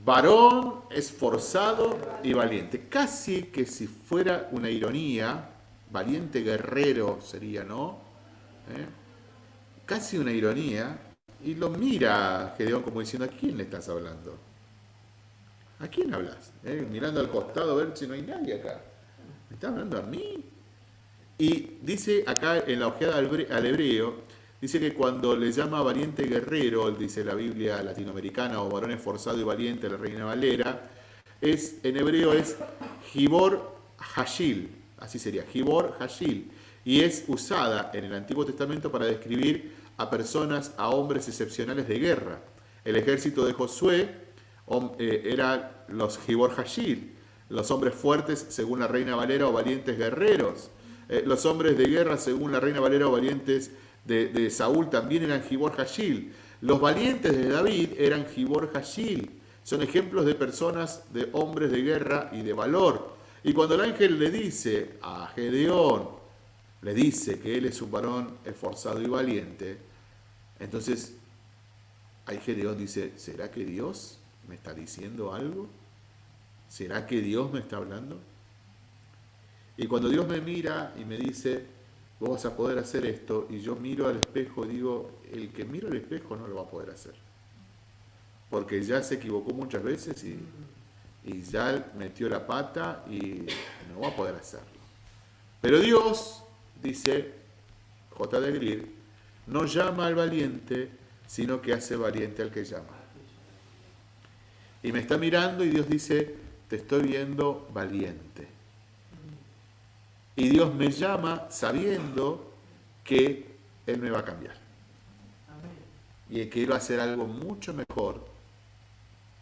varón esforzado y valiente. Casi que si fuera una ironía, valiente guerrero sería, ¿no? ¿Eh? Casi una ironía. Y lo mira Gedeón como diciendo, ¿a quién le estás hablando? ¿A quién hablas? ¿Eh? Mirando al costado a ver si no hay nadie acá. ¿Me estás hablando a mí? Y dice acá en la ojeada al hebreo, Dice que cuando le llama valiente guerrero, dice la Biblia latinoamericana, o varón esforzado y valiente, la Reina Valera, es, en hebreo es Gibor Hashil, así sería, Gibor Hashil, y es usada en el Antiguo Testamento para describir a personas, a hombres excepcionales de guerra. El ejército de Josué eh, era los Gibor Hashil, los hombres fuertes según la Reina Valera o valientes guerreros, eh, los hombres de guerra según la Reina Valera o valientes de, Saúl también eran Gibor Hashil. Los valientes de David eran Gibor Hashil. Son ejemplos de personas, de hombres de guerra y de valor. Y cuando el ángel le dice a Gedeón, le dice que él es un varón esforzado y valiente, entonces ahí Gedeón dice, ¿será que Dios me está diciendo algo? ¿Será que Dios me está hablando? Y cuando Dios me mira y me dice, vos vas a poder hacer esto, y yo miro al espejo y digo, el que miro al espejo no lo va a poder hacer. Porque ya se equivocó muchas veces y, ya metió la pata y no va a poder hacerlo. Pero Dios, dice J. de Greer, no llama al valiente, sino que hace valiente al que llama. Y me está mirando y Dios dice, te estoy viendo valiente. Y Dios me llama sabiendo que Él me va a cambiar. Y que quiero hacer algo mucho mejor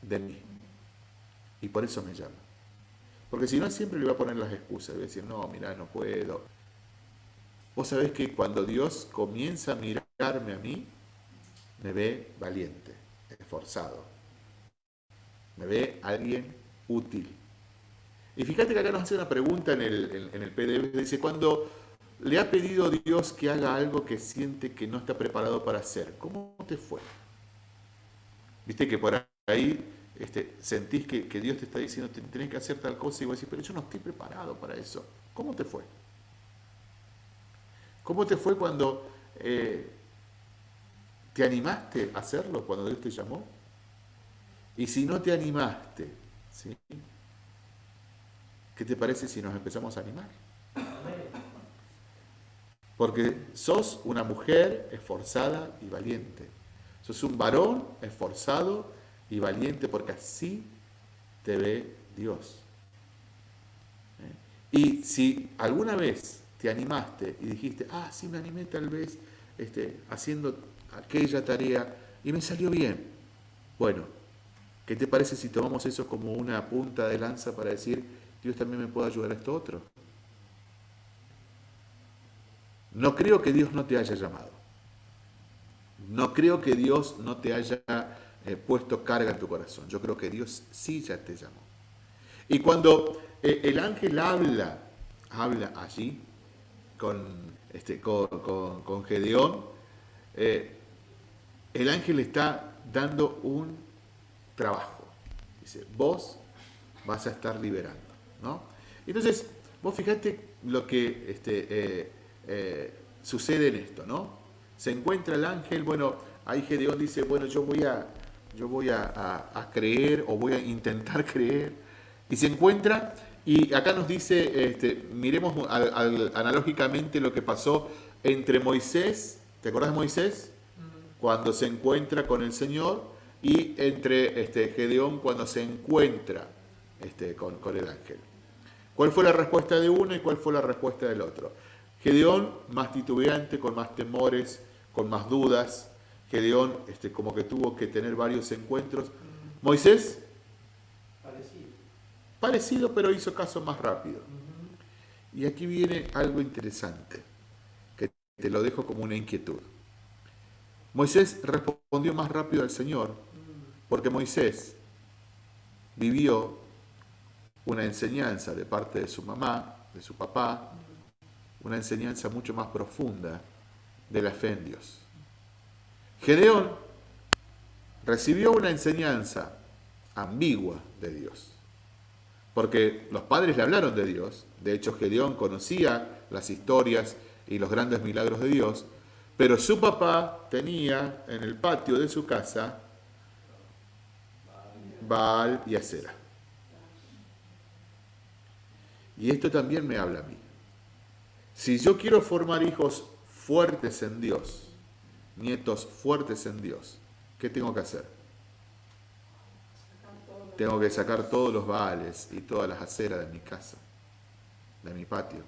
de mí. Y por eso me llama. Porque si no, siempre le voy a poner las excusas. Voy a decir, no, mira, no puedo. Vos sabés que cuando Dios comienza a mirarme a mí, me ve valiente, esforzado. Me ve alguien útil. Y fíjate que acá nos hace una pregunta en el, en, el PDF. Dice, cuando le ha pedido Dios que haga algo que siente que no está preparado para hacer, ¿cómo te fue? Viste que por ahí este, sentís que, Dios te está diciendo, tenés que hacer tal cosa y vos decís, pero yo no estoy preparado para eso. ¿Cómo te fue? ¿Cómo te fue cuando eh, te animaste a hacerlo, cuando Dios te llamó? Y si no te animaste, ¿sí? ¿Qué te parece si nos empezamos a animar? Porque sos una mujer esforzada y valiente. Sos un varón esforzado y valiente porque así te ve Dios. ¿Eh? Y si alguna vez te animaste y dijiste, ah, sí me animé tal vez este, haciendo aquella tarea y me salió bien. Bueno, ¿qué te parece si tomamos eso como una punta de lanza para decir, Dios también me puede ayudar a esto otro. No creo que Dios no te haya llamado. No creo que Dios no te haya eh, puesto carga en tu corazón. Yo creo que Dios sí ya te llamó. Y cuando eh, el ángel habla, habla allí con, este, con, Gedeón, eh, el ángel está dando un trabajo. Dice, vos vas a estar liberando. Entonces, vos fíjate lo que este, eh, eh, sucede en esto, ¿no? Se encuentra el ángel, bueno, ahí Gedeón dice, bueno, yo voy a, yo voy a, creer o voy a intentar creer. Y se encuentra, y acá nos dice, este, miremos analógicamente lo que pasó entre Moisés, ¿te acordás de Moisés? Cuando se encuentra con el Señor y entre este, Gedeón cuando se encuentra este, con, con el ángel. ¿Cuál fue la respuesta de uno y cuál fue la respuesta del otro? Gedeón más titubeante, con más temores, con más dudas. Gedeón este, como que tuvo que tener varios encuentros. Moisés, parecido. Parecido, pero hizo caso más rápido. Y aquí viene algo interesante, que te lo dejo como una inquietud. Moisés respondió más rápido al Señor, porque Moisés vivió una enseñanza de parte de su mamá, de su papá, una enseñanza mucho más profunda de la fe en Dios. Gedeón recibió una enseñanza ambigua de Dios, porque los padres le hablaron de Dios, de hecho Gedeón conocía las historias y los grandes milagros de Dios, pero su papá tenía en el patio de su casa Baal y Acera. Y esto también me habla a mí. Si yo quiero formar hijos fuertes en Dios, nietos fuertes en Dios, ¿qué tengo que hacer? Tengo que sacar todos los baales y todas las aceras de mi casa, de mi patio.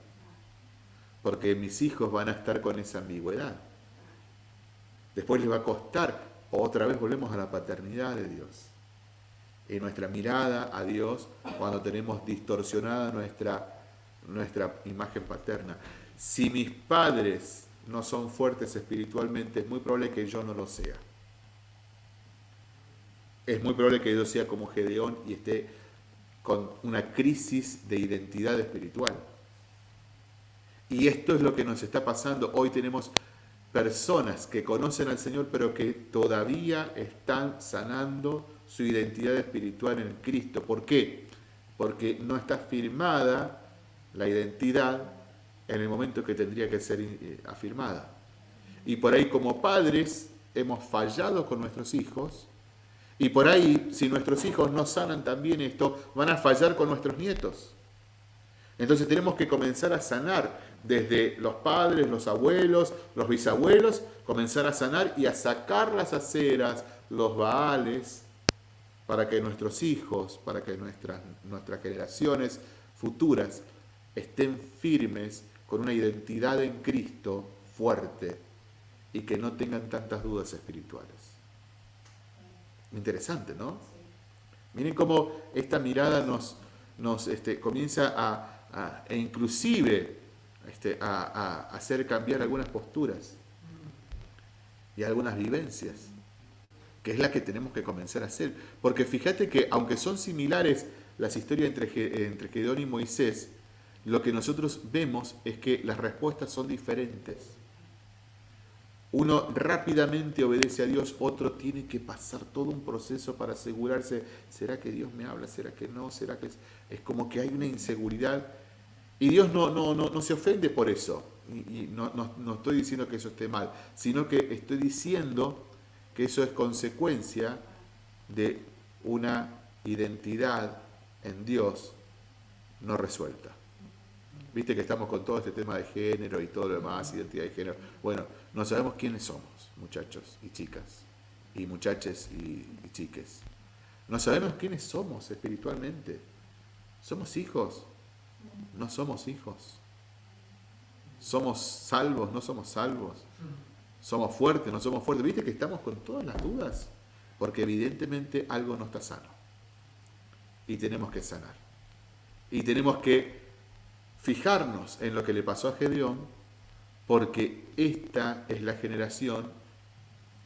Porque mis hijos van a estar con esa ambigüedad. Después les va a costar, otra vez volvemos a la paternidad de Dios en nuestra mirada a Dios cuando tenemos distorsionada nuestra, nuestra imagen paterna. Si mis padres no son fuertes espiritualmente, es muy probable que yo no lo sea. Es muy probable que yo sea como Gedeón y esté con una crisis de identidad espiritual. Y esto es lo que nos está pasando. Hoy tenemos personas que conocen al Señor, pero que todavía están sanando su identidad espiritual en Cristo. ¿Por qué? Porque no está firmada la identidad en el momento que tendría que ser eh, afirmada. Y por ahí como padres hemos fallado con nuestros hijos. Y por ahí, si nuestros hijos no sanan también esto, van a fallar con nuestros nietos. Entonces tenemos que comenzar a sanar desde los padres, los abuelos, los bisabuelos, comenzar a sanar y a sacar las aceras, los baales, para que nuestros hijos, para que nuestras, nuestras generaciones futuras estén firmes con una identidad en Cristo fuerte y que no tengan tantas dudas espirituales. Interesante, ¿no? Miren cómo esta mirada nos, nos este, comienza a, e inclusive este, a, hacer cambiar algunas posturas y algunas vivencias, que es la que tenemos que comenzar a hacer. Porque fíjate que aunque son similares las historias entre, entre Gedeón y Moisés, lo que nosotros vemos es que las respuestas son diferentes. Uno rápidamente obedece a Dios, otro tiene que pasar todo un proceso para asegurarse, ¿será que Dios me habla? ¿Será que no? ¿Será que es, como que hay una inseguridad? Y Dios no, no, no, no se ofende por eso. Y, no, no estoy diciendo que eso esté mal, sino que estoy diciendo que eso es consecuencia de una identidad en Dios no resuelta. Viste que estamos con todo este tema de género y todo lo demás, identidad de género. Bueno, no sabemos quiénes somos, muchachos y chicas, y muchaches y, y chiques. No sabemos quiénes somos espiritualmente. Somos hijos, no somos hijos. Somos salvos, no somos salvos. Somos fuertes, no somos fuertes. Viste que estamos con todas las dudas, porque evidentemente algo no está sano. Y tenemos que sanar. Y tenemos que fijarnos en lo que le pasó a Gedeón, porque esta es la generación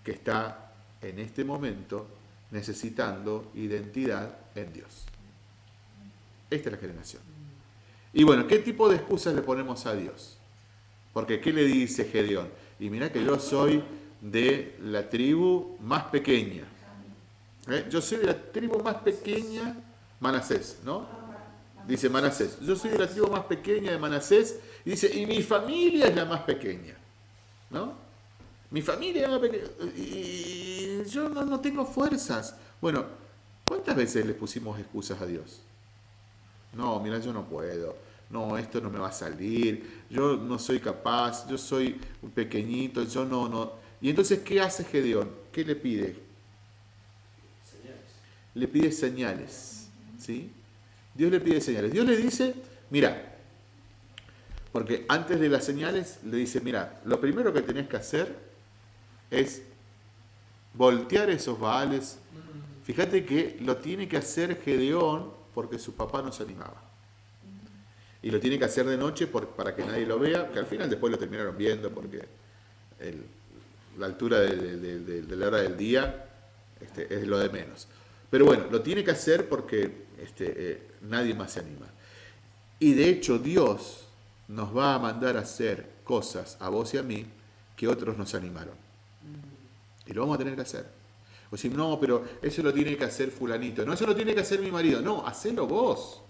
que está en este momento necesitando identidad en Dios. Esta es la generación. Y bueno, ¿qué tipo de excusas le ponemos a Dios? Porque ¿qué le dice Gedeón? Y mira que yo soy de la tribu más pequeña. ¿Eh? Yo soy de la tribu más pequeña, Manasés, ¿no? dice Manasés. Yo soy de la tribu más pequeña de Manasés. Y dice, y mi familia es la más pequeña. ¿No? Mi familia es la más pequeña. Y yo no, tengo fuerzas. Bueno, ¿cuántas veces le pusimos excusas a Dios? No, mira, yo no puedo. No, esto no me va a salir. Yo no soy capaz. Yo soy un pequeñito. Yo no, no. Y entonces, ¿qué hace Gedeón? ¿Qué le pide? Señales. Le pide señales. ¿Sí? Dios le pide señales. Dios le dice, mira, porque antes de las señales le dice, mira, lo primero que tenés que hacer es voltear esos baales. Fíjate que lo tiene que hacer Gedeón porque su papá no se animaba. Y lo tiene que hacer de noche para que nadie lo vea, que al final después lo terminaron viendo porque la altura de, la hora del día este, es lo de menos. Pero bueno, lo tiene que hacer porque este, eh, nadie más se anima. Y de hecho Dios nos va a mandar a hacer cosas a vos y a mí que otros nos animaron. Y lo vamos a tener que hacer. O si no, pero eso lo tiene que hacer fulanito. No, eso lo tiene que hacer mi marido. No, hacelo vos.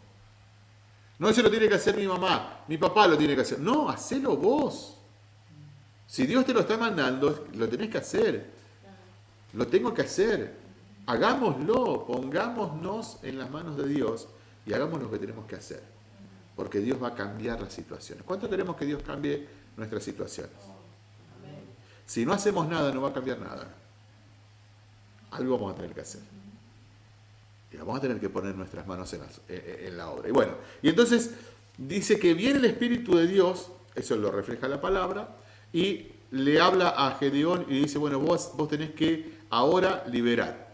No, eso lo tiene que hacer mi mamá. Mi papá lo tiene que hacer. No, hacelo vos. Si Dios te lo está mandando, lo tenés que hacer. Lo tengo que hacer. Hagámoslo, pongámonos en las manos de Dios y hagamos lo que tenemos que hacer. Porque Dios va a cambiar las situaciones. ¿Cuánto queremos que Dios cambie nuestras situaciones? Si no hacemos nada, no va a cambiar nada. Algo vamos a tener que hacer. Y vamos a tener que poner nuestras manos en la, en la obra. Y bueno, y entonces dice que viene el Espíritu de Dios, eso lo refleja la palabra, y le habla a Gedeón y dice, bueno, vos, vos tenés que ahora liberar.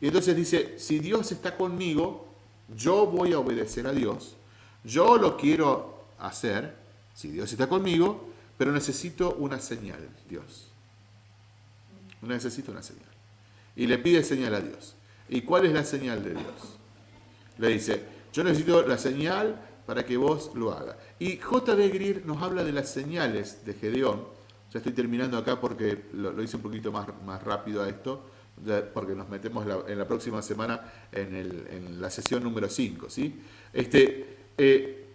Y entonces dice, si Dios está conmigo, yo voy a obedecer a Dios, yo lo quiero hacer, si Dios está conmigo, pero necesito una señal, Dios. Necesito una señal. Y le pide señal a Dios. ¿Y cuál es la señal de Dios? Le dice, yo necesito la señal para que vos lo hagas. Y J.B. Greer nos habla de las señales de Gedeón. Ya estoy terminando acá porque lo, hice un poquito más, más rápido a esto, porque nos metemos en la próxima semana en, la sesión número 5. ¿sí? Este, eh,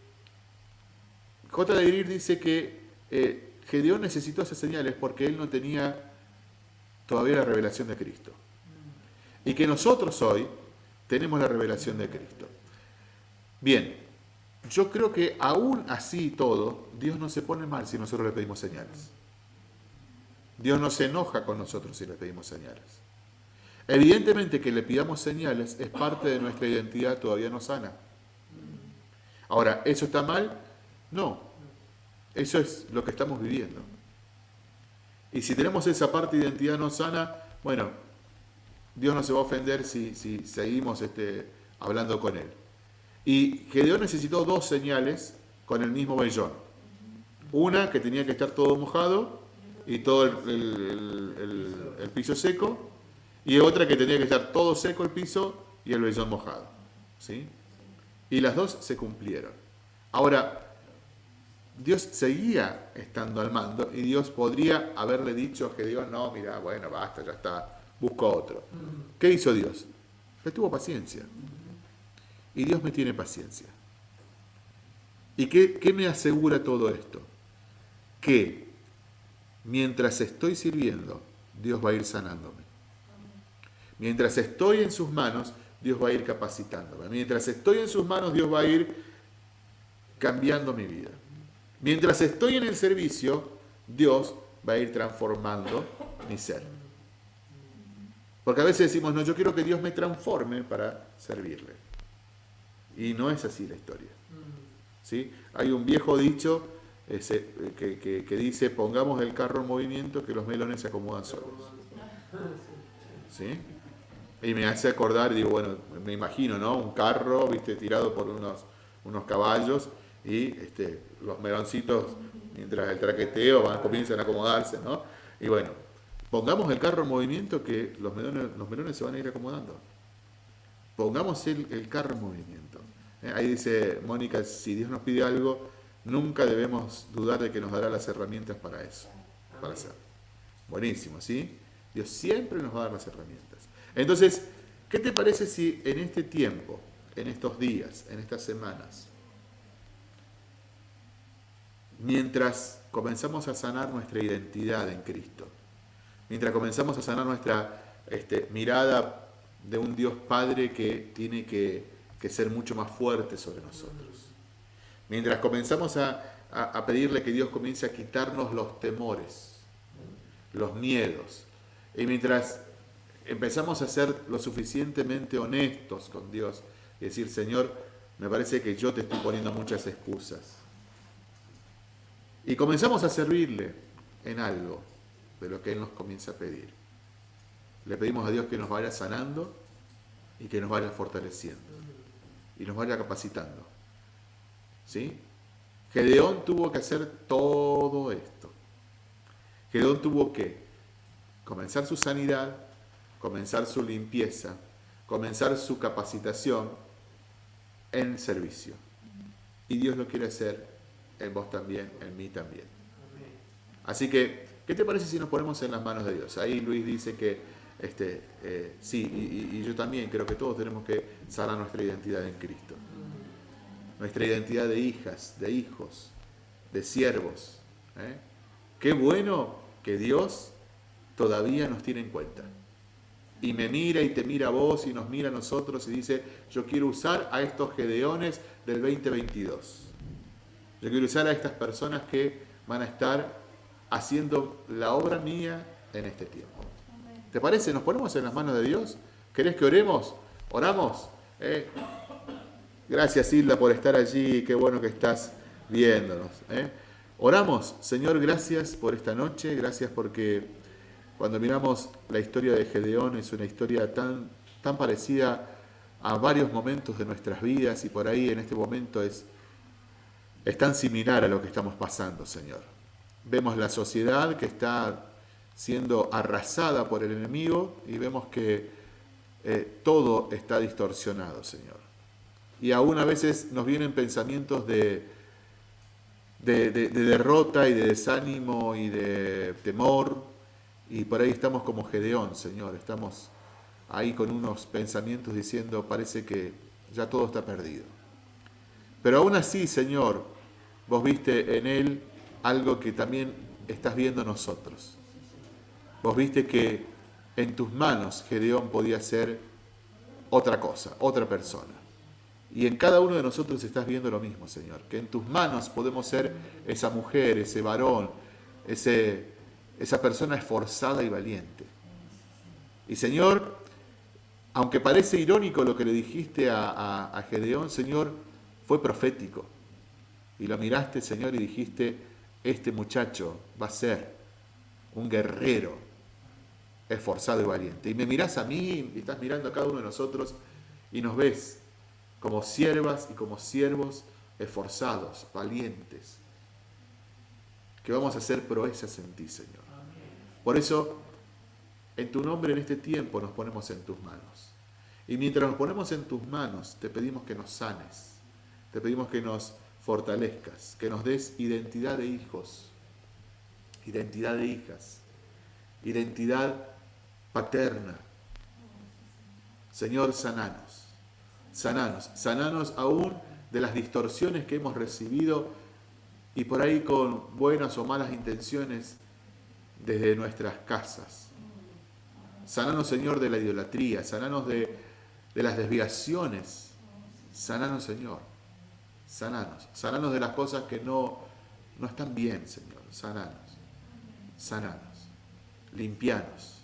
J.B. Greer dice que eh, Gedeón necesitó esas señales porque él no tenía todavía la revelación de Cristo. Y que nosotros hoy tenemos la revelación de Cristo. Bien, yo creo que aún así todo, Dios no se pone mal si nosotros le pedimos señales. Dios no se enoja con nosotros si le pedimos señales. Evidentemente que le pidamos señales es parte de nuestra identidad todavía no sana. Ahora, ¿eso está mal? No. Eso es lo que estamos viviendo. Y si tenemos esa parte de identidad no sana, bueno, Dios no se va a ofender si, seguimos este, hablando con Él. Y Gedeón necesitó dos señales con el mismo vellón. Una que tenía que estar todo mojado y todo el, piso seco, y otra que tenía que estar todo seco el piso y el vellón mojado. ¿sí? Y las dos se cumplieron. Ahora, Dios seguía estando al mando y Dios podría haberle dicho a Gedeón, no, mira, bueno, basta, ya está, busco otro. ¿Qué hizo Dios? Le tuvo paciencia. Y Dios me tiene paciencia. ¿Y qué me asegura todo esto? Que mientras estoy sirviendo, Dios va a ir sanándome. Mientras estoy en sus manos, Dios va a ir capacitándome. Mientras estoy en sus manos, Dios va a ir cambiando mi vida. Mientras estoy en el servicio, Dios va a ir transformando mi ser. Porque a veces decimos, no, yo quiero que Dios me transforme para servirle. Y no es así la historia. ¿Sí? Hay un viejo dicho que, dice, pongamos el carro en movimiento que los melones se acomodan solos. ¿Sí? Y me hace acordar, digo, bueno, me imagino, ¿no? Un carro, viste, tirado por unos, unos caballos y este, los meloncitos, mientras el traqueteo, van, comienzan a acomodarse, ¿no? Y bueno, pongamos el carro en movimiento que los melones, los melones se van a ir acomodando. Pongamos el, carro en movimiento. Eh, ahí dice Mónica, si Dios nos pide algo, nunca debemos dudar de que nos dará las herramientas para eso, para hacerlo. Buenísimo, ¿sí? Dios siempre nos va a dar las herramientas. Entonces, ¿qué te parece si en este tiempo, en estos días, en estas semanas, mientras comenzamos a sanar nuestra identidad en Cristo, mientras comenzamos a sanar nuestra este, mirada de un Dios Padre que tiene que, ser mucho más fuerte sobre nosotros, mientras comenzamos a, a pedirle que Dios comience a quitarnos los temores, los miedos, y mientras empezamos a ser lo suficientemente honestos con Dios y decir, Señor, me parece que yo te estoy poniendo muchas excusas y comenzamos a servirle en algo de lo que Él nos comienza a pedir. Le pedimos a Dios que nos vaya sanando y que nos vaya fortaleciendo y nos vaya capacitando. ¿Sí? Gedeón tuvo que hacer todo esto. Gedeón tuvo que comenzar su sanidad, comenzar su limpieza, comenzar su capacitación en servicio. Y Dios lo quiere hacer en vos también, en mí también. Así que, ¿qué te parece si nos ponemos en las manos de Dios? Ahí Luis dice que este, eh, sí, y, yo también creo que todos tenemos que sanar nuestra identidad en Cristo. Nuestra identidad de hijas, de hijos, de siervos. ¿eh? Qué bueno que Dios todavía nos tiene en cuenta. Y me mira y te mira a vos y nos mira a nosotros y dice, yo quiero usar a estos gedeones del 2022. Yo quiero usar a estas personas que van a estar haciendo la obra mía en este tiempo. ¿Te parece? ¿Nos ponemos en las manos de Dios? ¿Querés que oremos? ¿Oramos? ¿Eh? Gracias Hilda por estar allí, qué bueno que estás viéndonos. ¿eh? Oramos, Señor, gracias por esta noche, gracias porque cuando miramos la historia de Gedeón es una historia tan, tan parecida a varios momentos de nuestras vidas y por ahí en este momento es es tan similar a lo que estamos pasando, Señor. Vemos la sociedad que está siendo arrasada por el enemigo y vemos que eh, todo está distorsionado, Señor. y aún a veces nos vienen pensamientos de, de, derrota y de desánimo y de temor, y por ahí estamos como Gedeón, Señor, estamos ahí con unos pensamientos diciendo, parece que ya todo está perdido. Pero aún así, Señor, vos viste en él algo que también estás viendo nosotros. Vos viste que en tus manos Gedeón podía ser otra cosa, otra persona. Y en cada uno de nosotros estás viendo lo mismo, Señor, que en tus manos podemos ser esa mujer, ese varón, ese, esa persona esforzada y valiente. Y Señor, aunque parece irónico lo que le dijiste a, a Gedeón, Señor, fue profético. Y lo miraste, Señor, y dijiste, este muchacho va a ser un guerrero esforzado y valiente. Y me mirás a mí, y estás mirando a cada uno de nosotros, y nos ves como siervas y como siervos esforzados, valientes, que vamos a hacer proezas en ti, Señor. Por eso, en tu nombre en este tiempo nos ponemos en tus manos. Y mientras nos ponemos en tus manos, te pedimos que nos sanes, te pedimos que nos fortalezcas, que nos des identidad de hijos, identidad de hijas, identidad paterna. Señor, sananos sananos, sananos aún de las distorsiones que hemos recibido y por ahí con buenas o malas intenciones desde nuestras casas. Sananos, Señor, de la idolatría, sananos de, de las desviaciones. Sananos, Señor. Sananos. Sananos de las cosas que no, no están bien, Señor. Sananos. Sananos. Limpianos.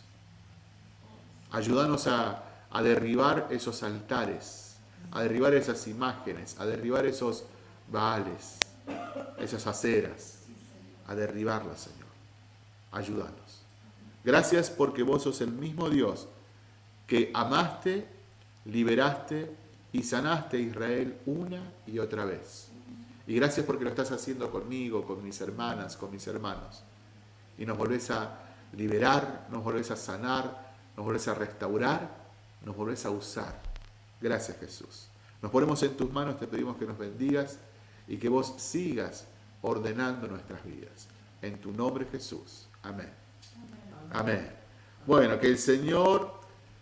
Ayúdanos a, a derribar esos altares a derribar esas imágenes, a derribar esos baales, esas aceras, a derribarlas, Señor. Ayúdanos. Gracias porque vos sos el mismo Dios que amaste, liberaste y sanaste a Israel una y otra vez. Y gracias porque lo estás haciendo conmigo, con mis hermanas, con mis hermanos. Y nos volvés a liberar, nos volvés a sanar, nos volvés a restaurar, nos volvés a usar Gracias Jesús. Nos ponemos en tus manos, te pedimos que nos bendigas y que vos sigas ordenando nuestras vidas. En tu nombre Jesús. Amén. Amén. Bueno, que el Señor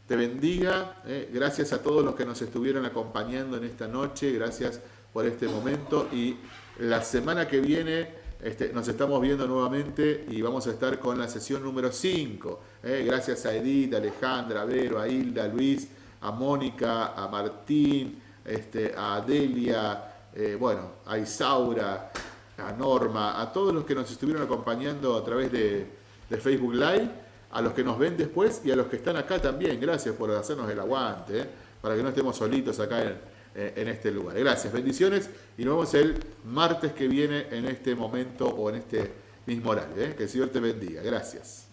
te bendiga. Eh. Gracias a todos los que nos estuvieron acompañando en esta noche. Gracias por este momento. Y la semana que viene este, nos estamos viendo nuevamente y vamos a estar con la sesión número 5. Eh. Gracias a Edith, a Alejandra, a Vero, a Hilda, a Luis a Mónica, a Martín, este, a Delia, eh, bueno, a Isaura, a Norma, a todos los que nos estuvieron acompañando a través de, Facebook Live, a los que nos ven después y a los que están acá también. Gracias por hacernos el aguante, eh, para que no estemos solitos acá en, eh, en este lugar. Gracias, bendiciones y nos vemos el martes que viene en este momento o en este mismo horario. Que el Señor te bendiga. Gracias.